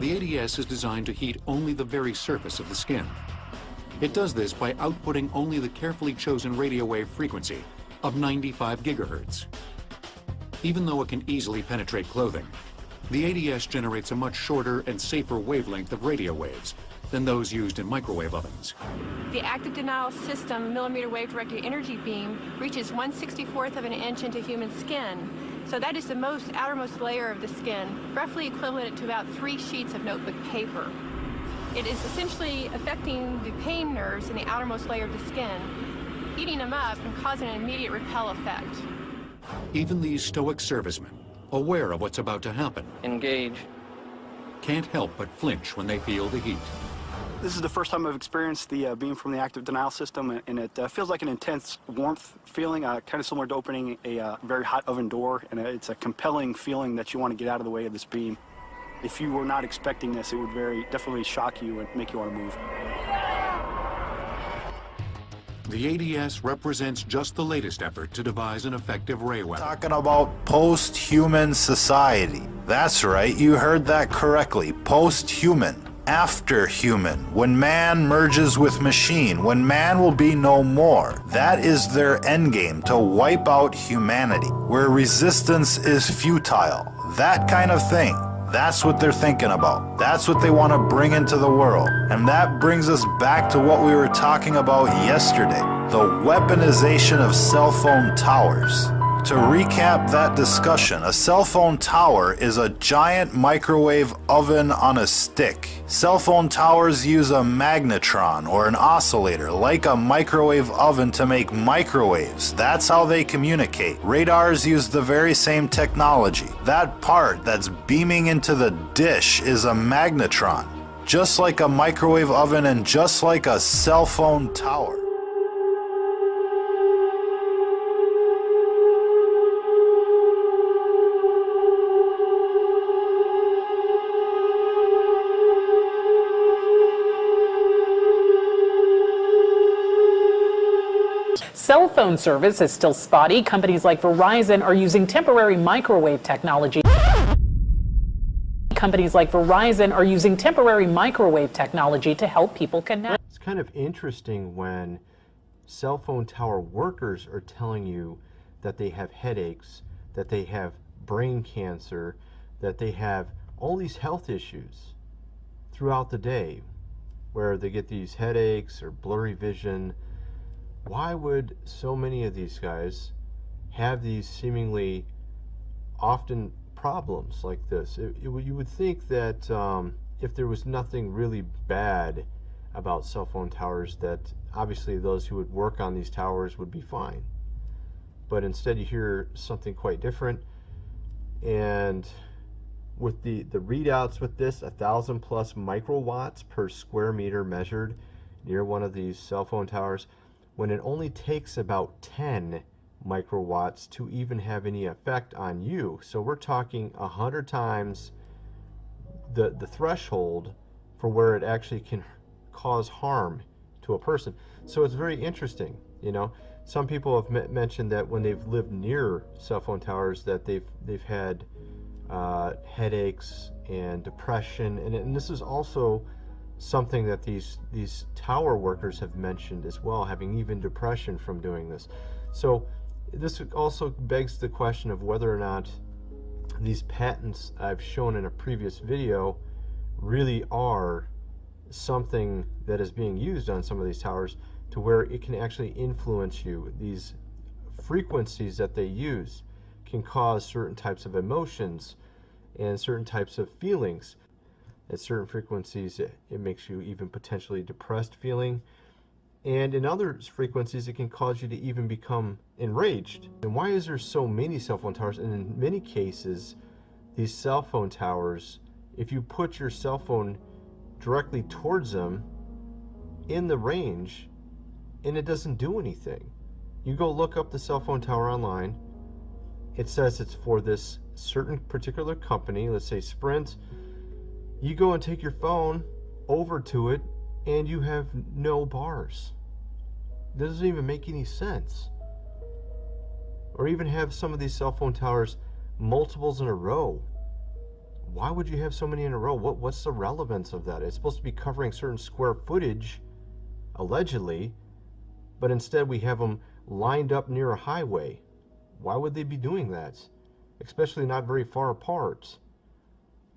The ADS is designed to heat only the very surface of the skin. It does this by outputting only the carefully chosen radio wave frequency of 95 gigahertz. Even though it can easily penetrate clothing, the ADS generates a much shorter and safer wavelength of radio waves than those used in microwave ovens. The active denial system millimeter wave directed energy beam reaches 1 64th of an inch into human skin. So that is the most outermost layer of the skin, roughly equivalent to about three sheets of notebook paper. It is essentially affecting the pain nerves in the outermost layer of the skin, heating them up and causing an immediate repel effect. Even these stoic servicemen, aware of what's about to happen, engage, can't help but flinch when they feel the heat. This is the first time I've experienced the uh, beam from the active denial system, and it uh, feels like an intense warmth feeling, uh, kind of similar to opening a uh, very hot oven door, and it's a compelling feeling that you want to get out of the way of this beam. If you were not expecting this, it would very definitely shock you and make you want to move. The ADS represents just the latest effort to devise an effective ray weapon. Talking about post-human society. That's right, you heard that correctly. Post-human after human, when man merges with machine, when man will be no more. That is their endgame, to wipe out humanity, where resistance is futile. That kind of thing. That's what they're thinking about. That's what they want to bring into the world. And that brings us back to what we were talking about yesterday the weaponization of cell phone towers. To recap that discussion, a cell phone tower is a giant microwave oven on a stick. Cell phone towers use a magnetron or an oscillator like a microwave oven to make microwaves. That's how they communicate. Radars use the very same technology. That part that's beaming into the dish is a magnetron. Just like a microwave oven and just like a cell phone tower. Cell phone service is still spotty. Companies like Verizon are using temporary microwave technology. Companies like Verizon are using temporary microwave technology to help people connect. It's kind of interesting when cell phone tower workers are telling you that they have headaches, that they have brain cancer, that they have all these health issues throughout the day where they get these headaches or blurry vision why would so many of these guys have these seemingly often problems like this? It, it, you would think that um, if there was nothing really bad about cell phone towers, that obviously those who would work on these towers would be fine. But instead, you hear something quite different. And with the, the readouts with this, a thousand plus microwatts per square meter measured near one of these cell phone towers when it only takes about 10 microwatts to even have any effect on you. So we're talking 100 times the, the threshold for where it actually can cause harm to a person. So it's very interesting, you know. Some people have mentioned that when they've lived near cell phone towers that they've they've had uh, headaches and depression, and, and this is also something that these these tower workers have mentioned as well, having even depression from doing this. So this also begs the question of whether or not these patents I've shown in a previous video really are something that is being used on some of these towers to where it can actually influence you. These frequencies that they use can cause certain types of emotions and certain types of feelings. At certain frequencies, it, it makes you even potentially depressed feeling. And in other frequencies, it can cause you to even become enraged. And why is there so many cell phone towers? And in many cases, these cell phone towers, if you put your cell phone directly towards them in the range, and it doesn't do anything. You go look up the cell phone tower online. It says it's for this certain particular company, let's say Sprint. You go and take your phone over to it, and you have no bars. It doesn't even make any sense. Or even have some of these cell phone towers multiples in a row. Why would you have so many in a row? What, what's the relevance of that? It's supposed to be covering certain square footage, allegedly, but instead we have them lined up near a highway. Why would they be doing that? Especially not very far apart.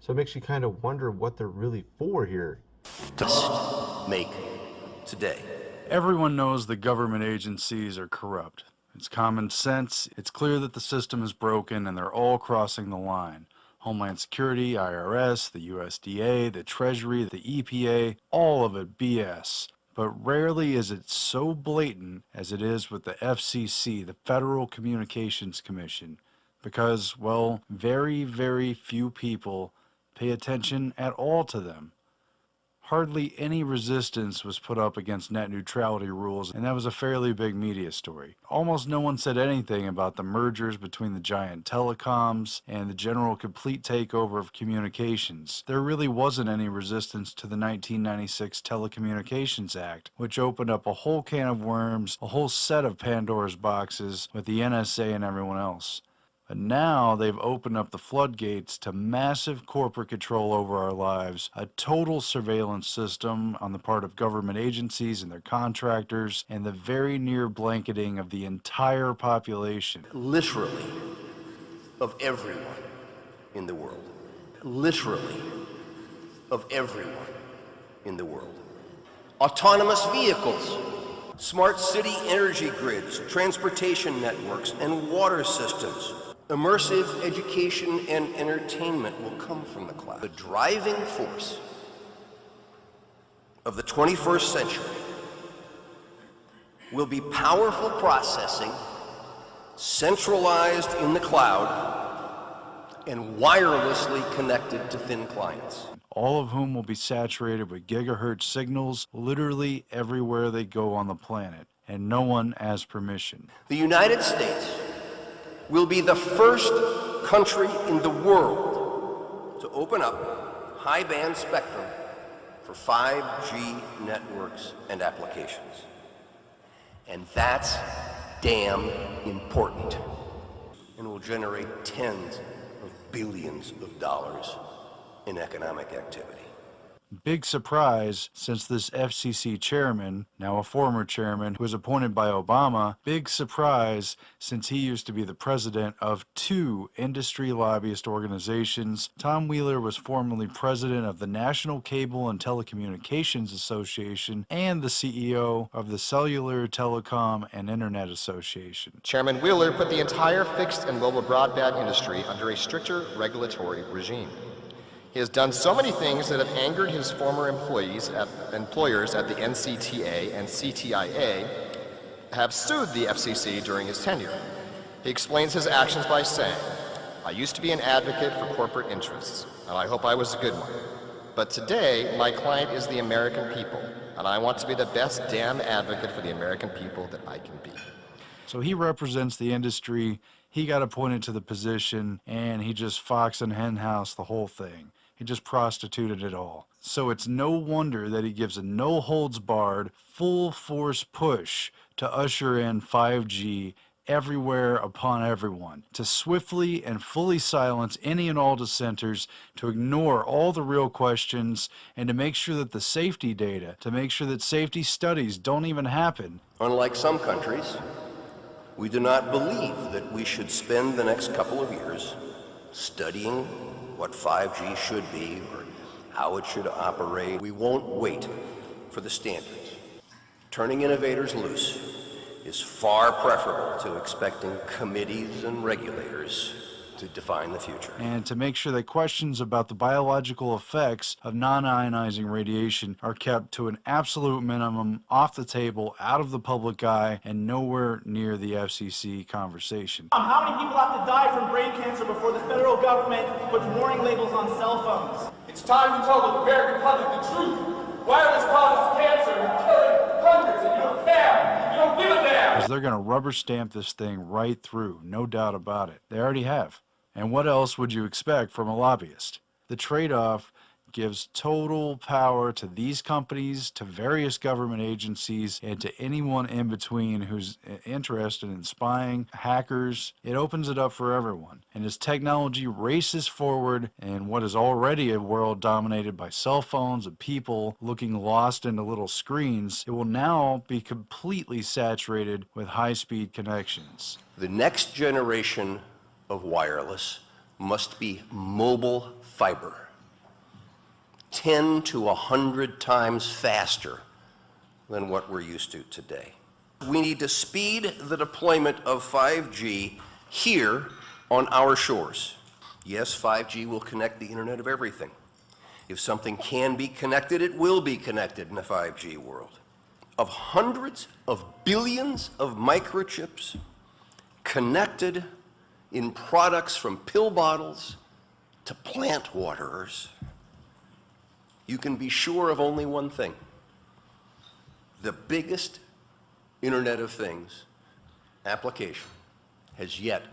So it makes you kind of wonder what they're really for here. Just make today. Everyone knows the government agencies are corrupt. It's common sense. It's clear that the system is broken and they're all crossing the line. Homeland Security, IRS, the USDA, the Treasury, the EPA, all of it BS. But rarely is it so blatant as it is with the FCC, the Federal Communications Commission, because, well, very, very few people pay attention at all to them. Hardly any resistance was put up against net neutrality rules, and that was a fairly big media story. Almost no one said anything about the mergers between the giant telecoms and the general complete takeover of communications. There really wasn't any resistance to the 1996 Telecommunications Act, which opened up a whole can of worms, a whole set of Pandora's boxes with the NSA and everyone else. But now they've opened up the floodgates to massive corporate control over our lives, a total surveillance system on the part of government agencies and their contractors, and the very near blanketing of the entire population. Literally, of everyone in the world. Literally, of everyone in the world. Autonomous vehicles, smart city energy grids, transportation networks, and water systems. Immersive education and entertainment will come from the cloud. The driving force of the 21st century will be powerful processing centralized in the cloud and wirelessly connected to thin clients. All of whom will be saturated with gigahertz signals literally everywhere they go on the planet, and no one has permission. The United States will be the first country in the world to open up high band spectrum for 5G networks and applications. And that's damn important and will generate tens of billions of dollars in economic activity. Big surprise since this FCC chairman, now a former chairman, who was appointed by Obama, big surprise since he used to be the president of two industry lobbyist organizations. Tom Wheeler was formerly president of the National Cable and Telecommunications Association and the CEO of the Cellular, Telecom, and Internet Association. Chairman Wheeler put the entire fixed and mobile broadband industry under a stricter regulatory regime. He has done so many things that have angered his former employees at, employers at the NCTA and CTIA have sued the FCC during his tenure. He explains his actions by saying, I used to be an advocate for corporate interests, and I hope I was a good one. But today, my client is the American people, and I want to be the best damn advocate for the American people that I can be. So he represents the industry, he got appointed to the position, and he just fox and henhouse the whole thing. He just prostituted it all. So it's no wonder that he gives a no holds barred, full force push to usher in 5G everywhere upon everyone, to swiftly and fully silence any and all dissenters, to ignore all the real questions, and to make sure that the safety data, to make sure that safety studies don't even happen. Unlike some countries, we do not believe that we should spend the next couple of years studying what 5G should be or how it should operate. We won't wait for the standards. Turning innovators loose is far preferable to expecting committees and regulators to define the future. and to make sure that questions about the biological effects of non-ionizing radiation are kept to an absolute minimum off the table, out of the public eye, and nowhere near the FCC conversation. How many people have to die from brain cancer before the federal government puts warning labels on cell phones? It's time to tell the American public the truth. Wireless causes cancer and killing hundreds, and you don't care. You don't give a damn. Because they're going to rubber stamp this thing right through, no doubt about it. They already have. And what else would you expect from a lobbyist? The trade off gives total power to these companies, to various government agencies, and to anyone in between who's uh, interested in spying, hackers. It opens it up for everyone. And as technology races forward in what is already a world dominated by cell phones and people looking lost into little screens, it will now be completely saturated with high speed connections. The next generation of wireless must be mobile fiber. 10 to 100 times faster than what we're used to today. We need to speed the deployment of 5G here on our shores. Yes, 5G will connect the Internet of Everything. If something can be connected, it will be connected in a 5G world. Of hundreds of billions of microchips connected in products from pill bottles to plant waterers, you can be sure of only one thing. The biggest Internet of Things application has yet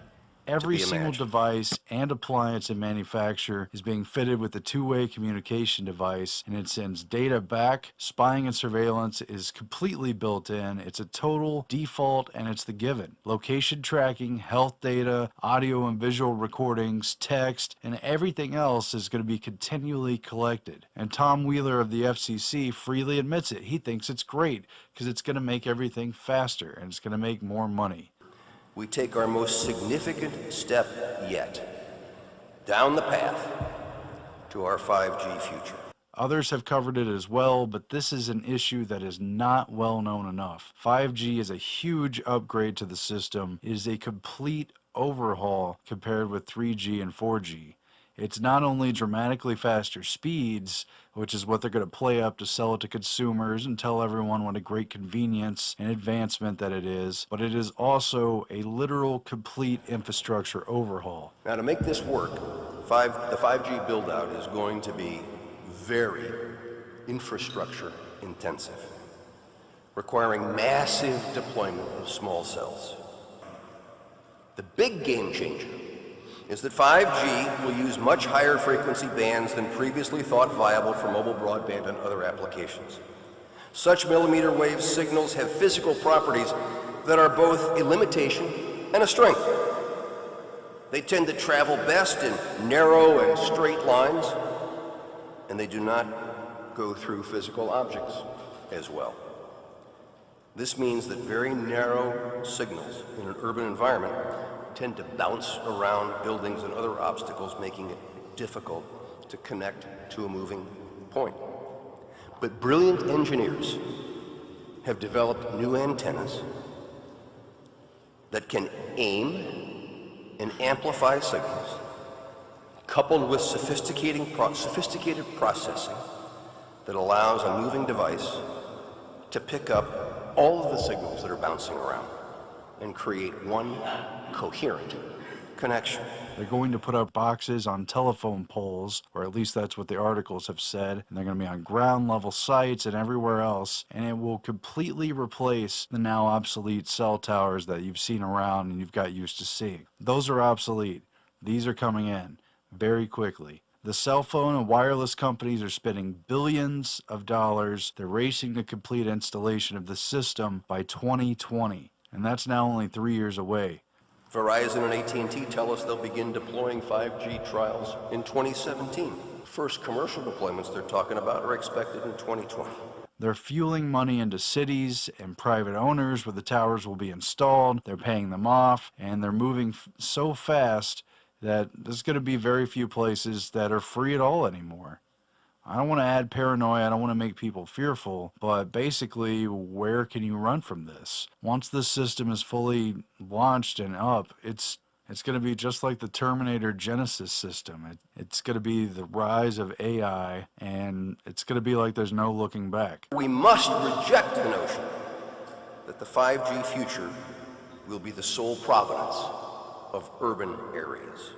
Every single imagined. device and appliance in manufacture is being fitted with a two-way communication device and it sends data back. Spying and surveillance is completely built in. It's a total default and it's the given. Location tracking, health data, audio and visual recordings, text, and everything else is going to be continually collected. And Tom Wheeler of the FCC freely admits it. He thinks it's great because it's going to make everything faster and it's going to make more money. We take our most significant step yet down the path to our 5G future. Others have covered it as well, but this is an issue that is not well known enough. 5G is a huge upgrade to the system. It is a complete overhaul compared with 3G and 4G. It's not only dramatically faster speeds, which is what they're going to play up to sell it to consumers and tell everyone what a great convenience and advancement that it is, but it is also a literal complete infrastructure overhaul. Now, to make this work, five, the 5G build out is going to be very infrastructure intensive, requiring massive deployment of small cells. The big game changer is that 5G will use much higher frequency bands than previously thought viable for mobile broadband and other applications. Such millimeter wave signals have physical properties that are both a limitation and a strength. They tend to travel best in narrow and straight lines, and they do not go through physical objects as well. This means that very narrow signals in an urban environment tend to bounce around buildings and other obstacles, making it difficult to connect to a moving point. But brilliant engineers have developed new antennas that can aim and amplify signals, coupled with sophisticating pro- sophisticated processing that allows a moving device to pick up all of the signals that are bouncing around and create one coherent connection. They're going to put up boxes on telephone poles, or at least that's what the articles have said, and they're going to be on ground level sites and everywhere else, and it will completely replace the now obsolete cell towers that you've seen around and you've got used to seeing. Those are obsolete. These are coming in very quickly. The cell phone and wireless companies are spending billions of dollars. They're racing to complete installation of the system by 2020. and that's now only three years away. Verizon and AT&T tell us they'll begin deploying 5G trials in 2017. First commercial deployments they're talking about are expected in 2020. They're fueling money into cities and private owners where the towers will be installed. They're paying them off, and they're moving so fast that there's going to be very few places that are free at all anymore. I don't want to add paranoia, I don't want to make people fearful, but basically, where can you run from this? Once this system is fully launched and up, it's it's going to be just like the Terminator Genisys system. It, it's going to be the rise of AI, and it's going to be like there's no looking back. We must reject the notion that the 5G future will be the sole providence of urban areas.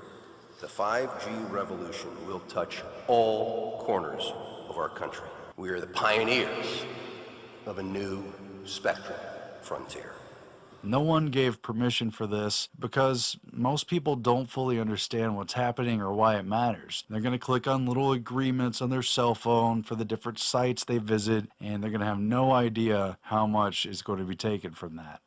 The 5G revolution will touch all corners of our country. We are the pioneers of a new spectrum frontier. No one gave permission for this because most people don't fully understand what's happening or why it matters. They're going to click on little agreements on their cell phone for the different sites they visit, and they're going to have no idea how much is going to be taken from that.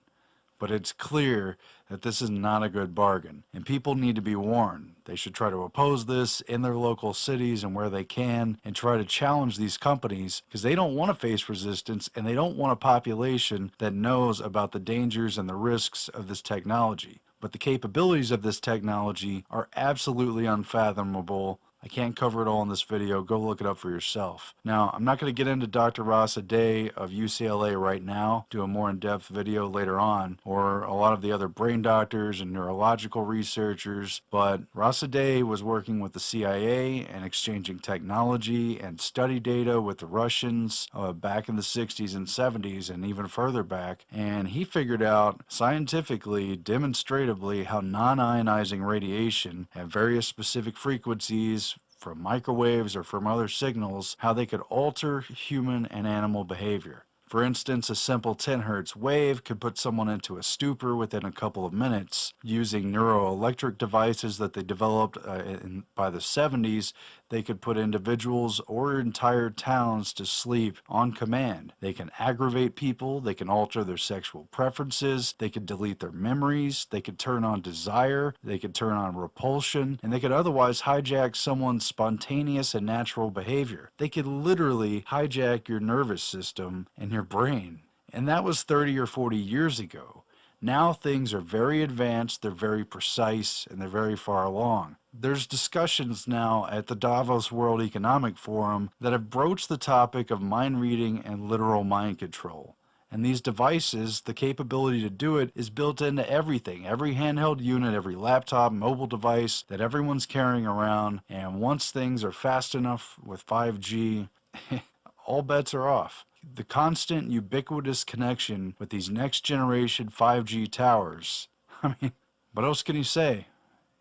But it's clear that this is not a good bargain, and people need to be warned. They should try to oppose this in their local cities and where they can, and try to challenge these companies because they don't want to face resistance and they don't want a population that knows about the dangers and the risks of this technology. But the capabilities of this technology are absolutely unfathomable I can't cover it all in this video. Go look it up for yourself. Now, I'm not going to get into Dr. Ross Adey of UCLA right now, do a more in-depth video later on, or a lot of the other brain doctors and neurological researchers, but Ross Adey was working with the CIA and exchanging technology and study data with the Russians uh, back in the 60s and 70s and even further back, and he figured out scientifically, demonstratively, how non-ionizing radiation at various specific frequencies from microwaves or from other signals, how they could alter human and animal behavior. For instance, a simple 10 hertz wave could put someone into a stupor within a couple of minutes. Using neuroelectric devices that they developed uh, in, by the 70s, they could put individuals or entire towns to sleep on command. They can aggravate people, they can alter their sexual preferences, they could delete their memories, they could turn on desire, they could turn on repulsion, and they could otherwise hijack someone's spontaneous and natural behavior. They could literally hijack your nervous system and your brain. And that was 30 or 40 years ago. Now things are very advanced, they're very precise, and they're very far along. There's discussions now at the Davos World Economic Forum that have broached the topic of mind reading and literal mind control. And these devices, the capability to do it is built into everything, every handheld unit, every laptop, mobile device that everyone's carrying around. And once things are fast enough with 5G, all bets are off the constant ubiquitous connection with these next generation 5G towers. I mean, what else can you say?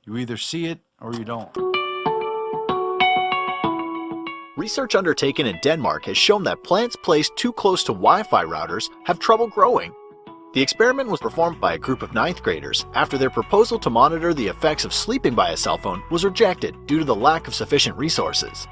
You either see it or you don't. Research undertaken in Denmark has shown that plants placed too close to Wi-Fi routers have trouble growing. The experiment was performed by a group of ninth graders after their proposal to monitor the effects of sleeping by a cell phone was rejected due to the lack of sufficient resources.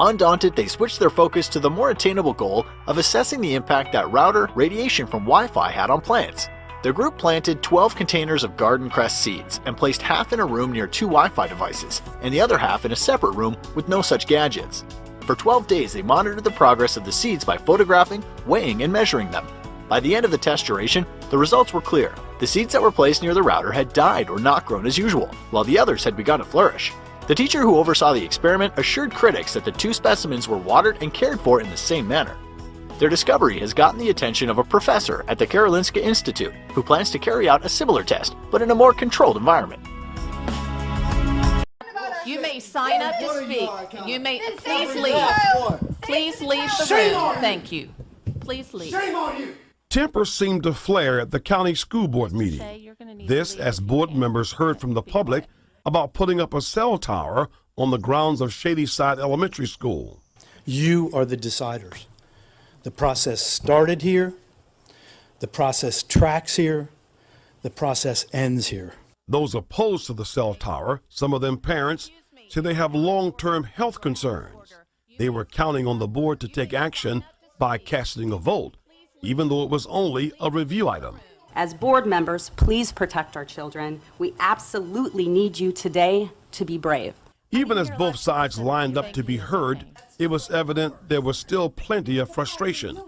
Undaunted, they switched their focus to the more attainable goal of assessing the impact that router radiation from Wi-Fi had on plants. The group planted 12 containers of garden cress seeds and placed half in a room near two Wi-Fi devices and the other half in a separate room with no such gadgets. For 12 days they monitored the progress of the seeds by photographing, weighing, and measuring them. By the end of the test duration, the results were clear. The seeds that were placed near the router had died or not grown as usual, while the others had begun to flourish. The teacher who oversaw the experiment assured critics that the two specimens were watered and cared for in the same manner. Their discovery has gotten the attention of a professor at the Karolinska Institute who plans to carry out a similar test, but in a more controlled environment. You may sign up to speak. You may please leave. Please leave the room. Thank you. Please leave. Shame on you. Tempers seemed to flare at the county school board meeting. This as board members heard from the public about putting up a cell tower on the grounds of Shadyside Elementary School. You are the deciders. The process started here, the process tracks here, the process ends here. Those opposed to the cell tower, some of them parents, say they have long-term health concerns. They were counting on the board to take action by casting a vote, even though it was only a review item. As board members, please protect our children. We absolutely need you today to be brave. Even as both sides lined up to be heard, it was evident there was still plenty of frustration.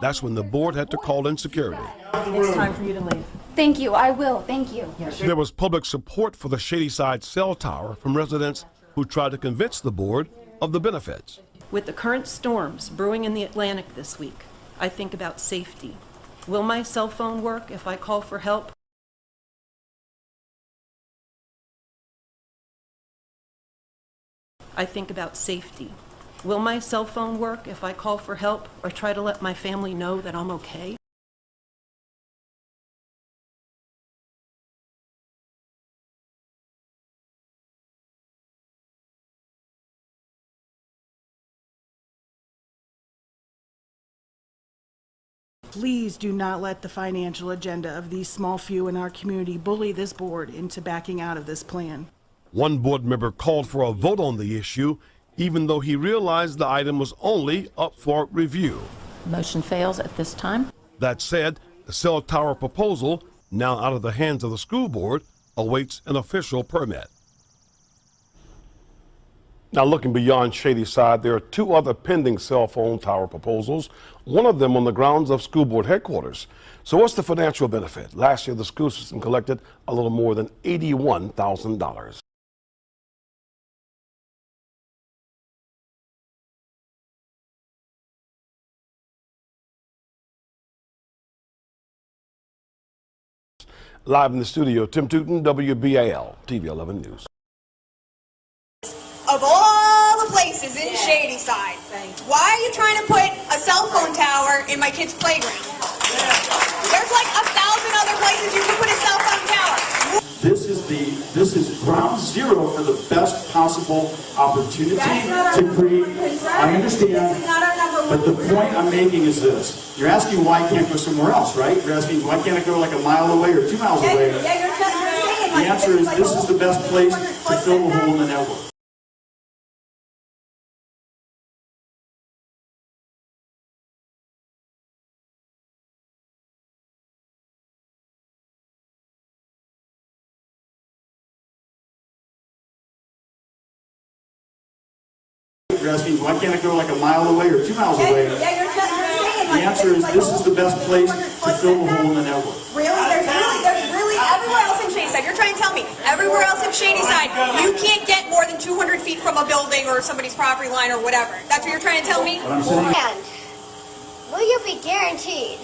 That's when the board had to call in security. It's time for you to leave. Thank you, I will, thank you. There was public support for the Shady Side cell tower from residents who tried to convince the board of the benefits. With the current storms brewing in the Atlantic this week, I think about safety. Will my cell phone work if I call for help? I think about safety. Will my cell phone work if I call for help or try to let my family know that I'm okay? Please do not let the financial agenda of these small few in our community bully this board into backing out of this plan. One board member called for a vote on the issue, even though he realized the item was only up for review. Motion fails at this time. That said, the cell tower proposal, now out of the hands of the school board, awaits an official permit. Now, looking beyond Shady Side, there are two other pending cell phone tower proposals, one of them on the grounds of school board headquarters. So, what's the financial benefit? Last year, the school system collected a little more than $81,000. Live in the studio, Tim Tooten, WBAL, TV 11 News. Cell phone tower in my kid's playground? There's like a thousand other places you can put a cell phone tower. This is the this is ground zero for the best possible opportunity to create. I understand, but the point I'm making is this: you're asking why I can't go somewhere else, right? You're asking why can't I go like a mile away or two miles away? Yeah, you're, just, you're saying The answer is this is the best place to fill the hole in the network. You're asking why can't I go like a mile away or two miles away? Yeah, you're, just, you're saying The answer is this is the best place to fill the hole in the network. Really? There's really, there's really everywhere else in Shady Side. You're trying to tell me everywhere else in Shady oh Side, you can't get more than 200 feet from a building or somebody's property line or whatever. That's what you're trying to tell me? And will you be guaranteed,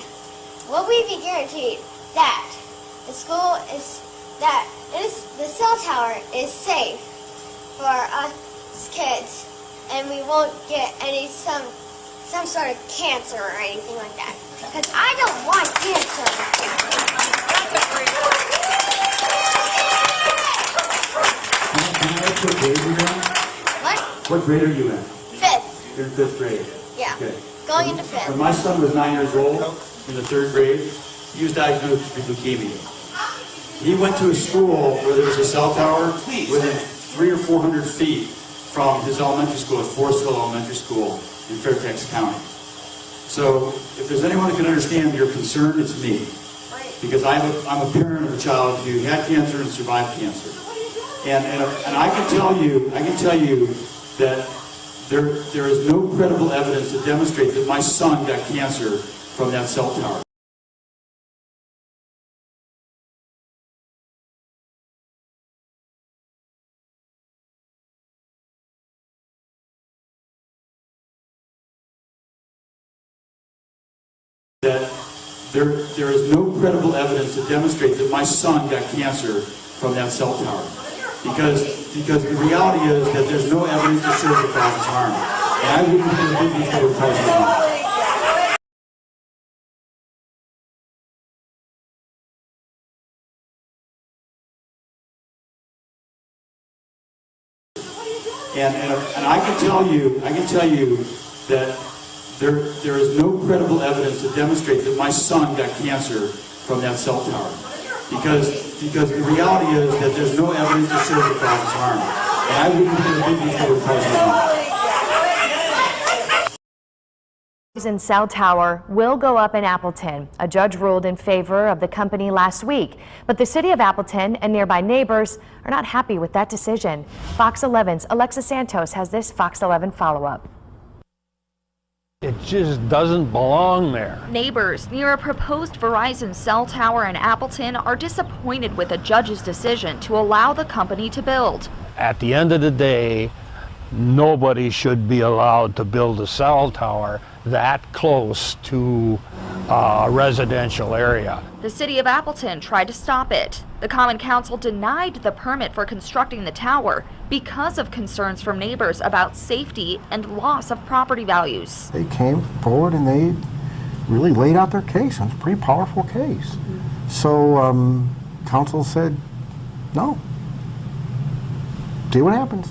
will we be guaranteed that the school is, that this, the cell tower is safe for us kids and we won't get any, some, some sort of cancer or anything like that? Because I don't want cancer. Can I ask what grade you're in? What? What grade are you in? Fifth. You're in fifth grade. Yeah. Okay. Going into fifth. When my son was nine years old, in the third grade, he was diagnosed with leukemia. He went to a school where there was a cell tower within three or four hundred feet from his elementary school, at Forest Hill Elementary School in Fairfax County. So if there's anyone who can understand your concern, it's me. Because I'm a, I'm a parent of a child who had cancer and survived cancer. And, and, and I can tell you, I can tell you that there, there is no credible evidence to demonstrate that my son got cancer from that cell tower. There, there is no credible evidence to demonstrate that my son got cancer from that cell tower. Because, because the reality is that there's no evidence to show that causes harm. And I wouldn't have been were causing harm. And, and, and I can tell you, I can tell you that there, there is no credible evidence to demonstrate that my son got cancer from that cell tower. Because, because the reality is that there's no evidence to show that causes harm. And I wouldn't they were causing harm. Verizon cell tower will go up in Appleton. A judge ruled in favor of the company last week, but the city of Appleton and nearby neighbors are not happy with that decision. Fox 11's Alexa Santos has this Fox 11 follow-up. It just doesn't belong there. Neighbors near a proposed Verizon cell tower in Appleton are disappointed with a judge's decision to allow the company to build. At the end of the day, nobody should be allowed to build a cell tower that close to a residential area. The city of Appleton tried to stop it. The Common Council denied the permit for constructing the tower because of concerns from neighbors about safety and loss of property values. They came forward and they really laid out their case. It was a pretty powerful case. So um, council said, no. See what happens.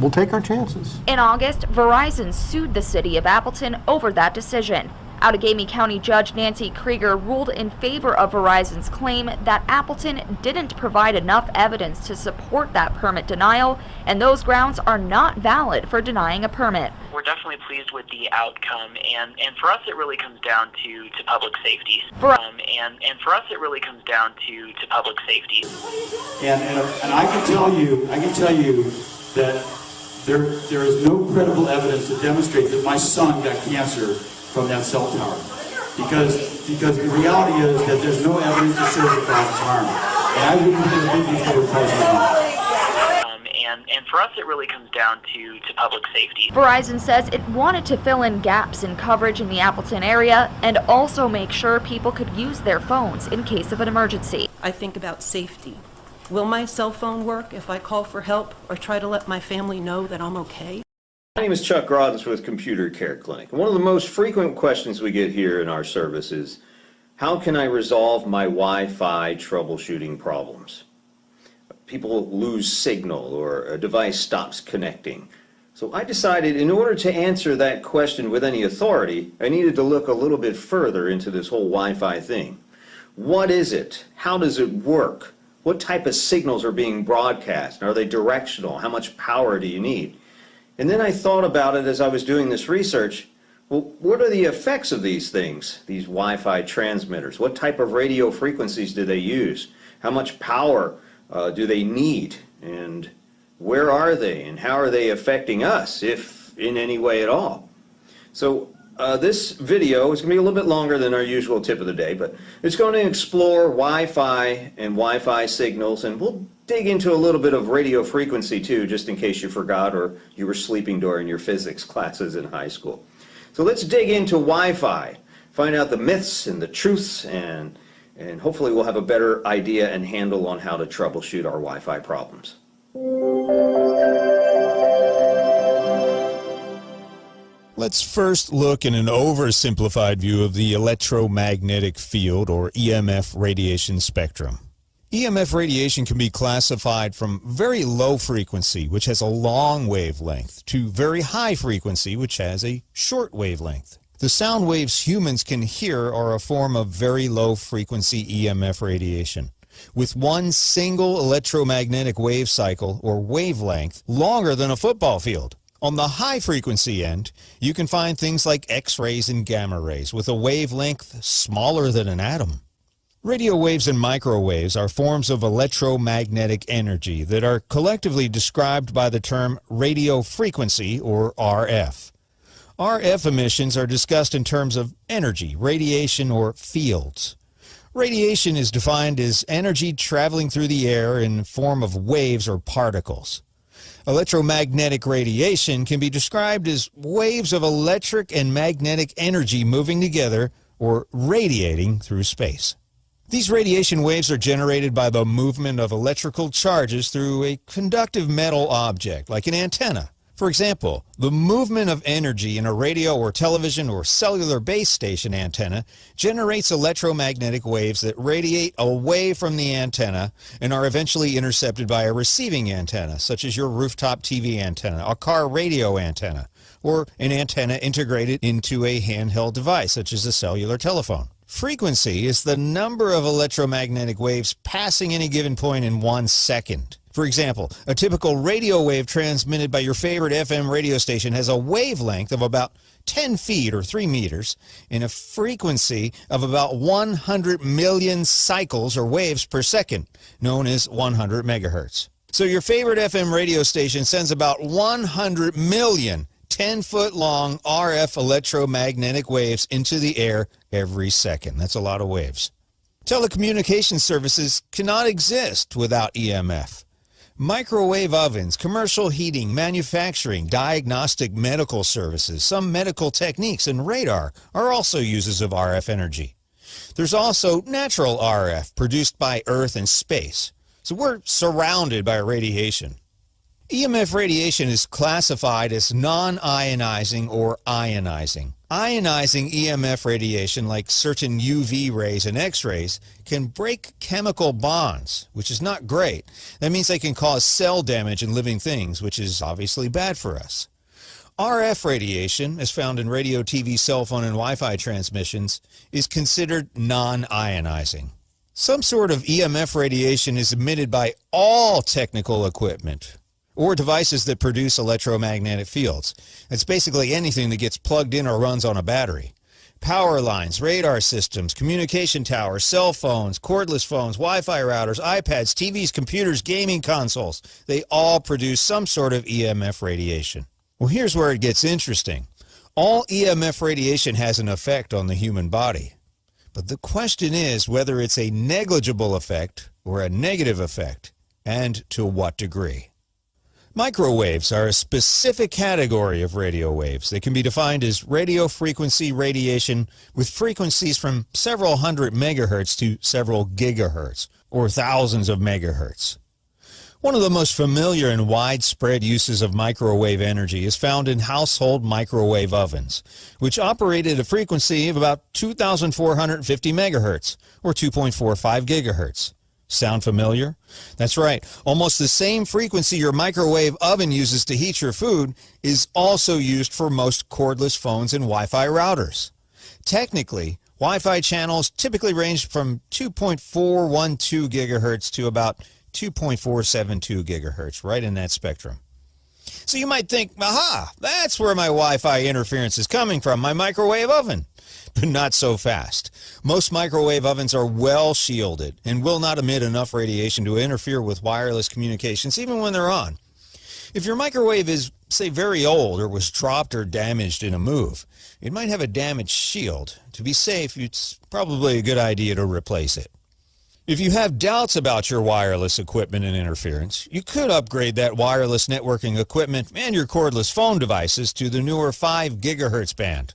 We'll take our chances. In August, Verizon sued the city of Appleton over that decision. Outagamie County Judge Nancy Krueger ruled in favor of Verizon's claim that Appleton didn't provide enough evidence to support that permit denial, and those grounds are not valid for denying a permit. We're definitely pleased with the outcome, and, and for us it really comes down to, to public safety. For- um, and, and for us it really comes down to, to public safety. And, and, and I can tell you, I can tell you that there, there is no credible evidence to demonstrate that my son got cancer from that cell tower. Because, because the reality is that there's no evidence to show that that was harm. And I wouldn't be a big newspaper president. Um, and, and for us it really comes down to, to public safety. Verizon says it wanted to fill in gaps in coverage in the Appleton area and also make sure people could use their phones in case of an emergency. I think about safety. Will my cell phone work if I call for help or try to let my family know that I'm okay? My name is Chuck Groddens with Computer Care Clinic. One of the most frequent questions we get here in our service is, how can I resolve my Wi-Fi troubleshooting problems? People lose signal or a device stops connecting. So I decided in order to answer that question with any authority, I needed to look a little bit further into this whole Wi-Fi thing. What is it? How does it work? What type of signals are being broadcast? Are they directional? How much power do you need? And then I thought about it as I was doing this research. Well, what are the effects of these things, these Wi-Fi transmitters? What type of radio frequencies do they use? How much power uh, do they need? And where are they? And how are they affecting us, if in any way at all? So uh, this video is going to be a little bit longer than our usual tip of the day, but it's going to explore Wi-Fi and Wi-Fi signals, and we'll dig into a little bit of radio frequency too, just in case you forgot or you were sleeping during your physics classes in high school. So let's dig into Wi-Fi, find out the myths and the truths, and, and hopefully we'll have a better idea and handle on how to troubleshoot our Wi-Fi problems. Let's first look in an oversimplified view of the electromagnetic field or EMF radiation spectrum. EMF radiation can be classified from very low frequency, which has a long wavelength, to very high frequency, which has a short wavelength. The sound waves humans can hear are a form of very low frequency EMF radiation with one single electromagnetic wave cycle or wavelength longer than a football field. On the high frequency end, you can find things like X-rays and gamma rays with a wavelength smaller than an atom. Radio waves and microwaves are forms of electromagnetic energy that are collectively described by the term radio frequency or RF. RF emissions are discussed in terms of energy, radiation, or fields. Radiation is defined as energy traveling through the air in form of waves or particles. Electromagnetic radiation can be described as waves of electric and magnetic energy moving together or radiating through space. These radiation waves are generated by the movement of electrical charges through a conductive metal object, like an antenna. For example, the movement of energy in a radio or television or cellular base station antenna generates electromagnetic waves that radiate away from the antenna and are eventually intercepted by a receiving antenna, such as your rooftop TV antenna, a car radio antenna, or an antenna integrated into a handheld device, such as a cellular telephone. Frequency is the number of electromagnetic waves passing any given point in one second. For example, a typical radio wave transmitted by your favorite FM radio station has a wavelength of about 10 feet or 3 meters and a frequency of about 100 million cycles or waves per second, known as 100 megahertz. So your favorite FM radio station sends about 100 million 10 foot long RF electromagnetic waves into the air every second. That's a lot of waves. Telecommunication services cannot exist without EMF. Microwave ovens, commercial heating, manufacturing, diagnostic medical services, some medical techniques, and radar are also uses of RF energy. There's also natural RF produced by Earth and space. So we're surrounded by radiation. EMF radiation is classified as non-ionizing or ionizing. Ionizing EMF radiation, like certain UV rays and X-rays, can break chemical bonds, which is not great. That means they can cause cell damage in living things, which is obviously bad for us. RF radiation, as found in radio, TV, cell phone, and Wi-Fi transmissions, is considered non-ionizing. Some sort of EMF radiation is emitted by all technical equipment, or devices that produce electromagnetic fields. It's basically anything that gets plugged in or runs on a battery. Power lines, radar systems, communication towers, cell phones, cordless phones, Wi-Fi routers, iPads, TVs, computers, gaming consoles, they all produce some sort of EMF radiation. Well, here's where it gets interesting. All EMF radiation has an effect on the human body. But the question is whether it's a negligible effect or a negative effect, and to what degree. Microwaves are a specific category of radio waves. They can be defined as radio frequency radiation with frequencies from several hundred megahertz to several gigahertz, or thousands of megahertz. One of the most familiar and widespread uses of microwave energy is found in household microwave ovens, which operate at a frequency of about 2,450 megahertz, or 2.45 gigahertz. Sound familiar? That's right. Almost the same frequency your microwave oven uses to heat your food is also used for most cordless phones and Wi-Fi routers. Technically, Wi-Fi channels typically range from 2.412 gigahertz to about 2.472 gigahertz, right in that spectrum. So you might think, aha, that's where my Wi-Fi interference is coming from, my microwave oven but not so fast. Most microwave ovens are well shielded and will not emit enough radiation to interfere with wireless communications even when they're on. If your microwave is, say, very old or was dropped or damaged in a move, it might have a damaged shield. To be safe, it's probably a good idea to replace it. If you have doubts about your wireless equipment and interference, you could upgrade that wireless networking equipment and your cordless phone devices to the newer 5 gigahertz band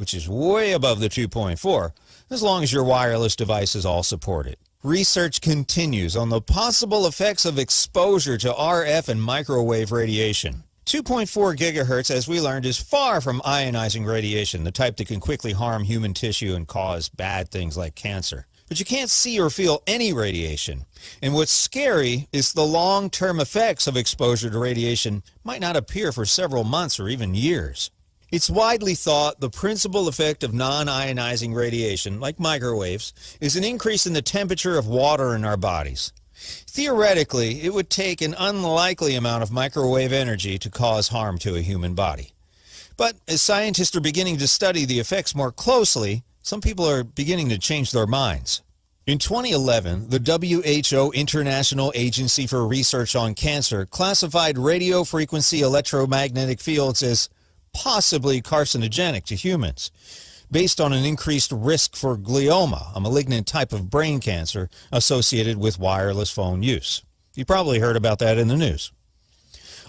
which is way above the 2.4, as long as your wireless devices all support it. Research continues on the possible effects of exposure to RF and microwave radiation. 2.4 gigahertz, as we learned, is far from ionizing radiation, the type that can quickly harm human tissue and cause bad things like cancer. But you can't see or feel any radiation. And what's scary is the long-term effects of exposure to radiation might not appear for several months or even years. It's widely thought the principal effect of non-ionizing radiation, like microwaves, is an increase in the temperature of water in our bodies. Theoretically, it would take an unlikely amount of microwave energy to cause harm to a human body. But as scientists are beginning to study the effects more closely, some people are beginning to change their minds. In 2011, the WHO International Agency for Research on Cancer classified radio frequency electromagnetic fields as possibly carcinogenic to humans based on an increased risk for glioma, a malignant type of brain cancer associated with wireless phone use. You probably heard about that in the news.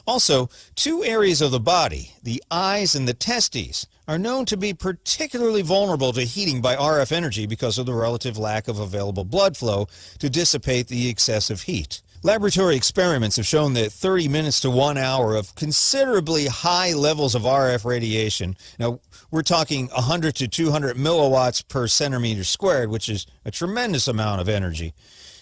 Also, two areas of the body, the eyes and the testes, are known to be particularly vulnerable to heating by RF energy because of the relative lack of available blood flow to dissipate the excessive heat. Laboratory experiments have shown that 30 minutes to one hour of considerably high levels of RF radiation, now we're talking 100 to 200 milliwatts per centimeter squared, which is a tremendous amount of energy,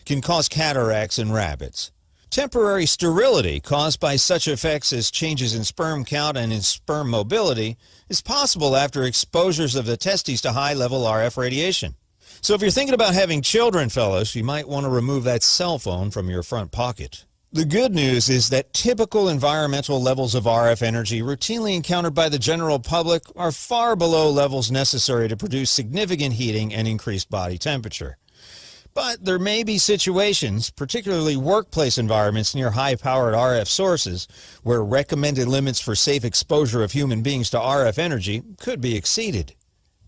can cause cataracts in rabbits. Temporary sterility caused by such effects as changes in sperm count and in sperm mobility is possible after exposures of the testes to high-level RF radiation. So if you're thinking about having children, fellows, you might want to remove that cell phone from your front pocket. The good news is that typical environmental levels of RF energy routinely encountered by the general public are far below levels necessary to produce significant heating and increased body temperature. But there may be situations, particularly workplace environments near high-powered RF sources, where recommended limits for safe exposure of human beings to RF energy could be exceeded.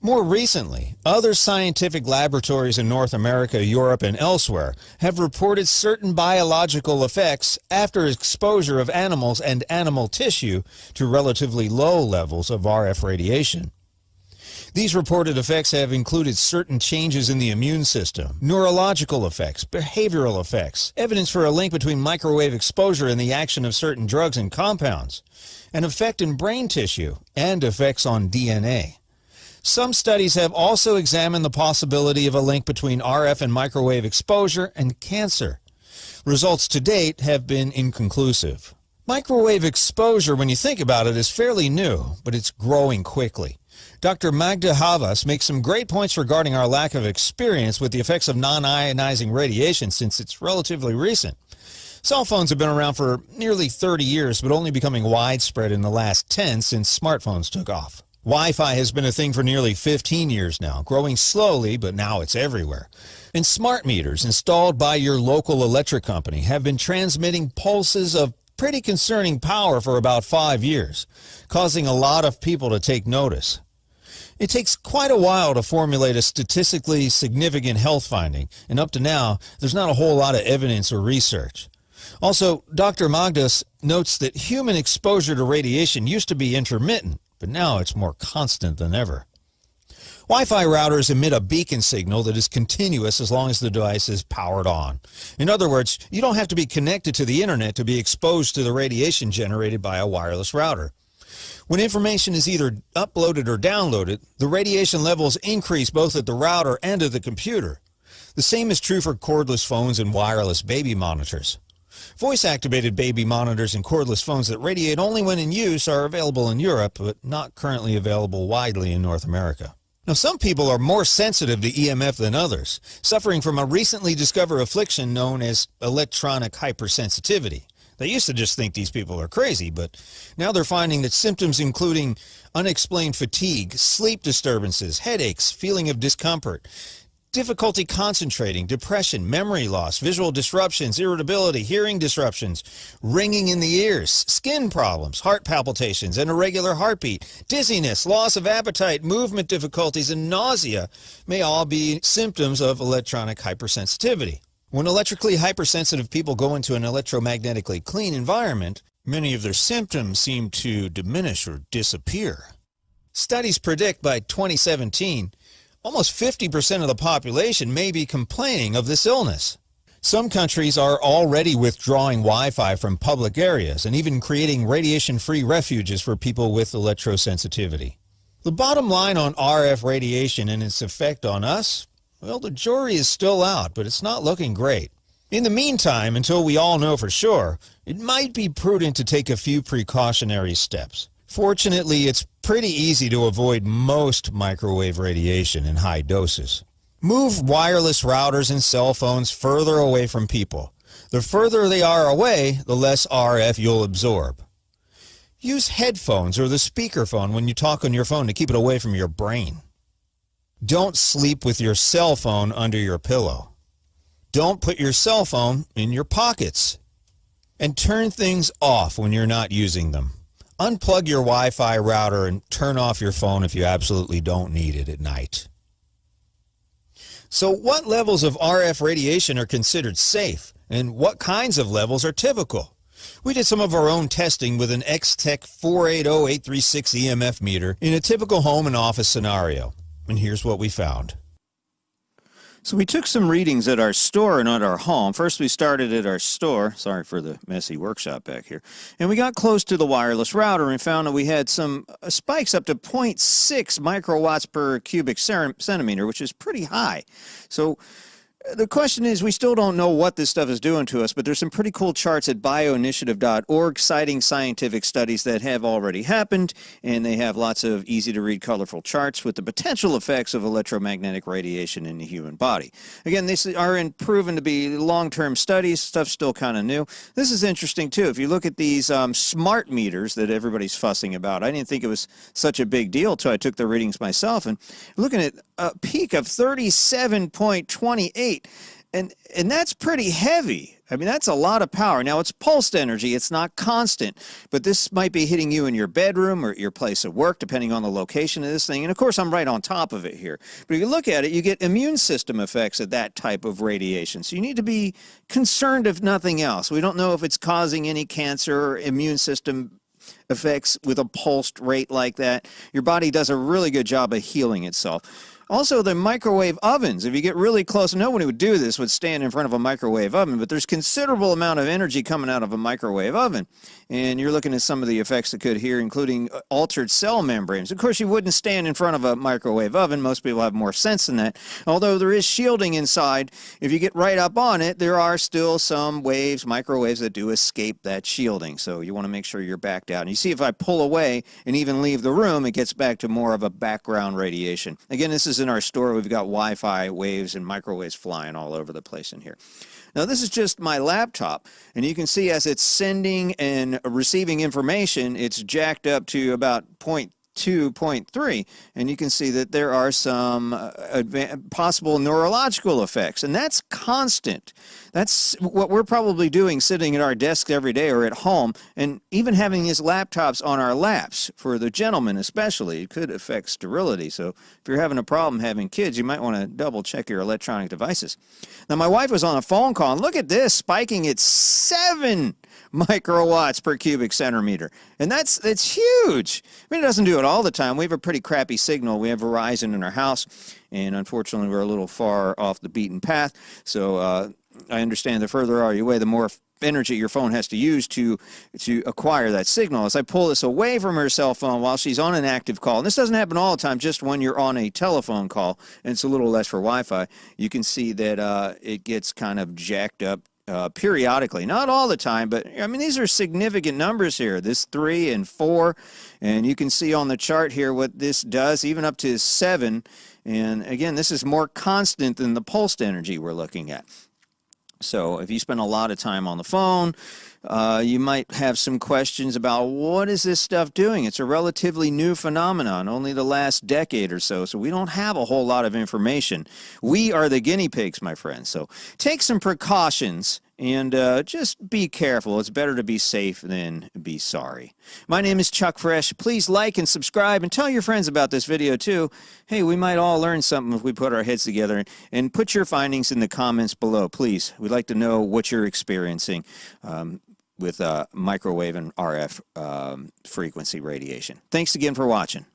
More recently, other scientific laboratories in North America, Europe, and elsewhere have reported certain biological effects after exposure of animals and animal tissue to relatively low levels of RF radiation. These reported effects have included certain changes in the immune system, neurological effects, behavioral effects, evidence for a link between microwave exposure and the action of certain drugs and compounds, an effect in brain tissue, and effects on DNA. Some studies have also examined the possibility of a link between RF and microwave exposure and cancer. Results to date have been inconclusive. Microwave exposure, when you think about it, is fairly new, but it's growing quickly. Dr. Magda Havas makes some great points regarding our lack of experience with the effects of non-ionizing radiation since it's relatively recent. Cell phones have been around for nearly 30 years, but only becoming widespread in the last 10 since smartphones took off. Wi-Fi has been a thing for nearly 15 years now, growing slowly, but now it's everywhere. And smart meters installed by your local electric company have been transmitting pulses of pretty concerning power for about five years, causing a lot of people to take notice. It takes quite a while to formulate a statistically significant health finding, and up to now, there's not a whole lot of evidence or research. Also, Dr. Magdas notes that human exposure to radiation used to be intermittent, but now it's more constant than ever. Wi-Fi routers emit a beacon signal that is continuous as long as the device is powered on. In other words, you don't have to be connected to the internet to be exposed to the radiation generated by a wireless router. When information is either uploaded or downloaded, the radiation levels increase both at the router and at the computer. The same is true for cordless phones and wireless baby monitors. Voice-activated baby monitors and cordless phones that radiate only when in use are available in Europe, but not currently available widely in North America. Now, some people are more sensitive to EMF than others, suffering from a recently discovered affliction known as electronic hypersensitivity. They used to just think these people are crazy, but now they're finding that symptoms including unexplained fatigue, sleep disturbances, headaches, feeling of discomfort, difficulty concentrating, depression, memory loss, visual disruptions, irritability, hearing disruptions, ringing in the ears, skin problems, heart palpitations, and irregular heartbeat, dizziness, loss of appetite, movement difficulties, and nausea may all be symptoms of electronic hypersensitivity. When electrically hypersensitive people go into an electromagnetically clean environment, many of their symptoms seem to diminish or disappear. Studies predict by 2017 almost 50% of the population may be complaining of this illness. Some countries are already withdrawing Wi-Fi from public areas and even creating radiation-free refuges for people with electrosensitivity. The bottom line on RF radiation and its effect on us? Well, the jury is still out, but it's not looking great. In the meantime, until we all know for sure, it might be prudent to take a few precautionary steps. Fortunately, it's pretty easy to avoid most microwave radiation in high doses. Move wireless routers and cell phones further away from people. The further they are away, the less RF you'll absorb. Use headphones or the speakerphone when you talk on your phone to keep it away from your brain. Don't sleep with your cell phone under your pillow. Don't put your cell phone in your pockets. And turn things off when you're not using them. Unplug your Wi-Fi router and turn off your phone if you absolutely don't need it at night. So what levels of RF radiation are considered safe and what kinds of levels are typical? We did some of our own testing with an Extech 480836 EMF meter in a typical home and office scenario. And here's what we found. So we took some readings at our store and at our home. First we started at our store. Sorry for the messy workshop back here. And we got close to the wireless router and found that we had some uh, spikes up to 0.6 microwatts per cubic centimeter, which is pretty high. So the question is, we still don't know what this stuff is doing to us, but there's some pretty cool charts at bioinitiative.org citing scientific studies that have already happened, and they have lots of easy to read, colorful charts with the potential effects of electromagnetic radiation in the human body. Again, these are proven to be long-term studies, stuff's still kind of new. This is interesting too. If you look at these um, smart meters that everybody's fussing about, I didn't think it was such a big deal until I took the readings myself, and looking at a peak of 37.28 and and that's pretty heavy. I mean, that's a lot of power. Now, it's pulsed energy. It's not constant, but this might be hitting you in your bedroom or your place of work, depending on the location of this thing. And of course, I'm right on top of it here. But if you look at it, you get immune system effects of that type of radiation. So you need to be concerned if nothing else. We don't know if it's causing any cancer or immune system effects with a pulsed rate like that. Your body does a really good job of healing itself. Also, the microwave ovens. If you get really close, nobody would do this, would stand in front of a microwave oven, but there's considerable amount of energy coming out of a microwave oven. And you're looking at some of the effects that could here, including uh, altered cell membranes. Of course, you wouldn't stand in front of a microwave oven. Most people have more sense than that. Although there is shielding inside, if you get right up on it, there are still some waves, microwaves, that do escape that shielding. So you want to make sure you're backed out. And you see if I pull away and even leave the room, it gets back to more of a background radiation. Again, this is in our store. We've got Wi-Fi waves and microwaves flying all over the place in here. Now this is just my laptop and you can see as it's sending and receiving information it's jacked up to about point 2.3 and you can see that there are some uh, possible neurological effects and that's constant. That's what we're probably doing sitting at our desks every day or at home and even having these laptops on our laps for the gentlemen especially it could affect sterility. So if you're having a problem having kids you might want to double check your electronic devices. Now my wife was on a phone call and look at this spiking at 7 microwatts per cubic centimeter. And that's, that's huge. I mean, it doesn't do it all the time. We have a pretty crappy signal. We have Verizon in our house, and unfortunately, we're a little far off the beaten path. So uh, I understand the further are you away, the more energy your phone has to use to to acquire that signal. As I pull this away from her cell phone while she's on an active call, and this doesn't happen all the time, just when you're on a telephone call, and it's a little less for Wi-Fi, you can see that uh, it gets kind of jacked up uh, periodically, not all the time, but I mean, these are significant numbers here, this three and four, and you can see on the chart here what this does, even up to seven. And again, this is more constant than the pulsed energy we're looking at. So if you spend a lot of time on the phone, uh, you might have some questions about what is this stuff doing? It's a relatively new phenomenon, only the last decade or so, so we don't have a whole lot of information. We are the guinea pigs, my friends, so take some precautions and uh, just be careful. It's better to be safe than be sorry. My name is Chuck Fresh. Please like and subscribe and tell your friends about this video too. Hey, we might all learn something if we put our heads together. And put your findings in the comments below, please. We'd like to know what you're experiencing. Um, with uh, microwave and RF um, frequency radiation. Thanks again for watching.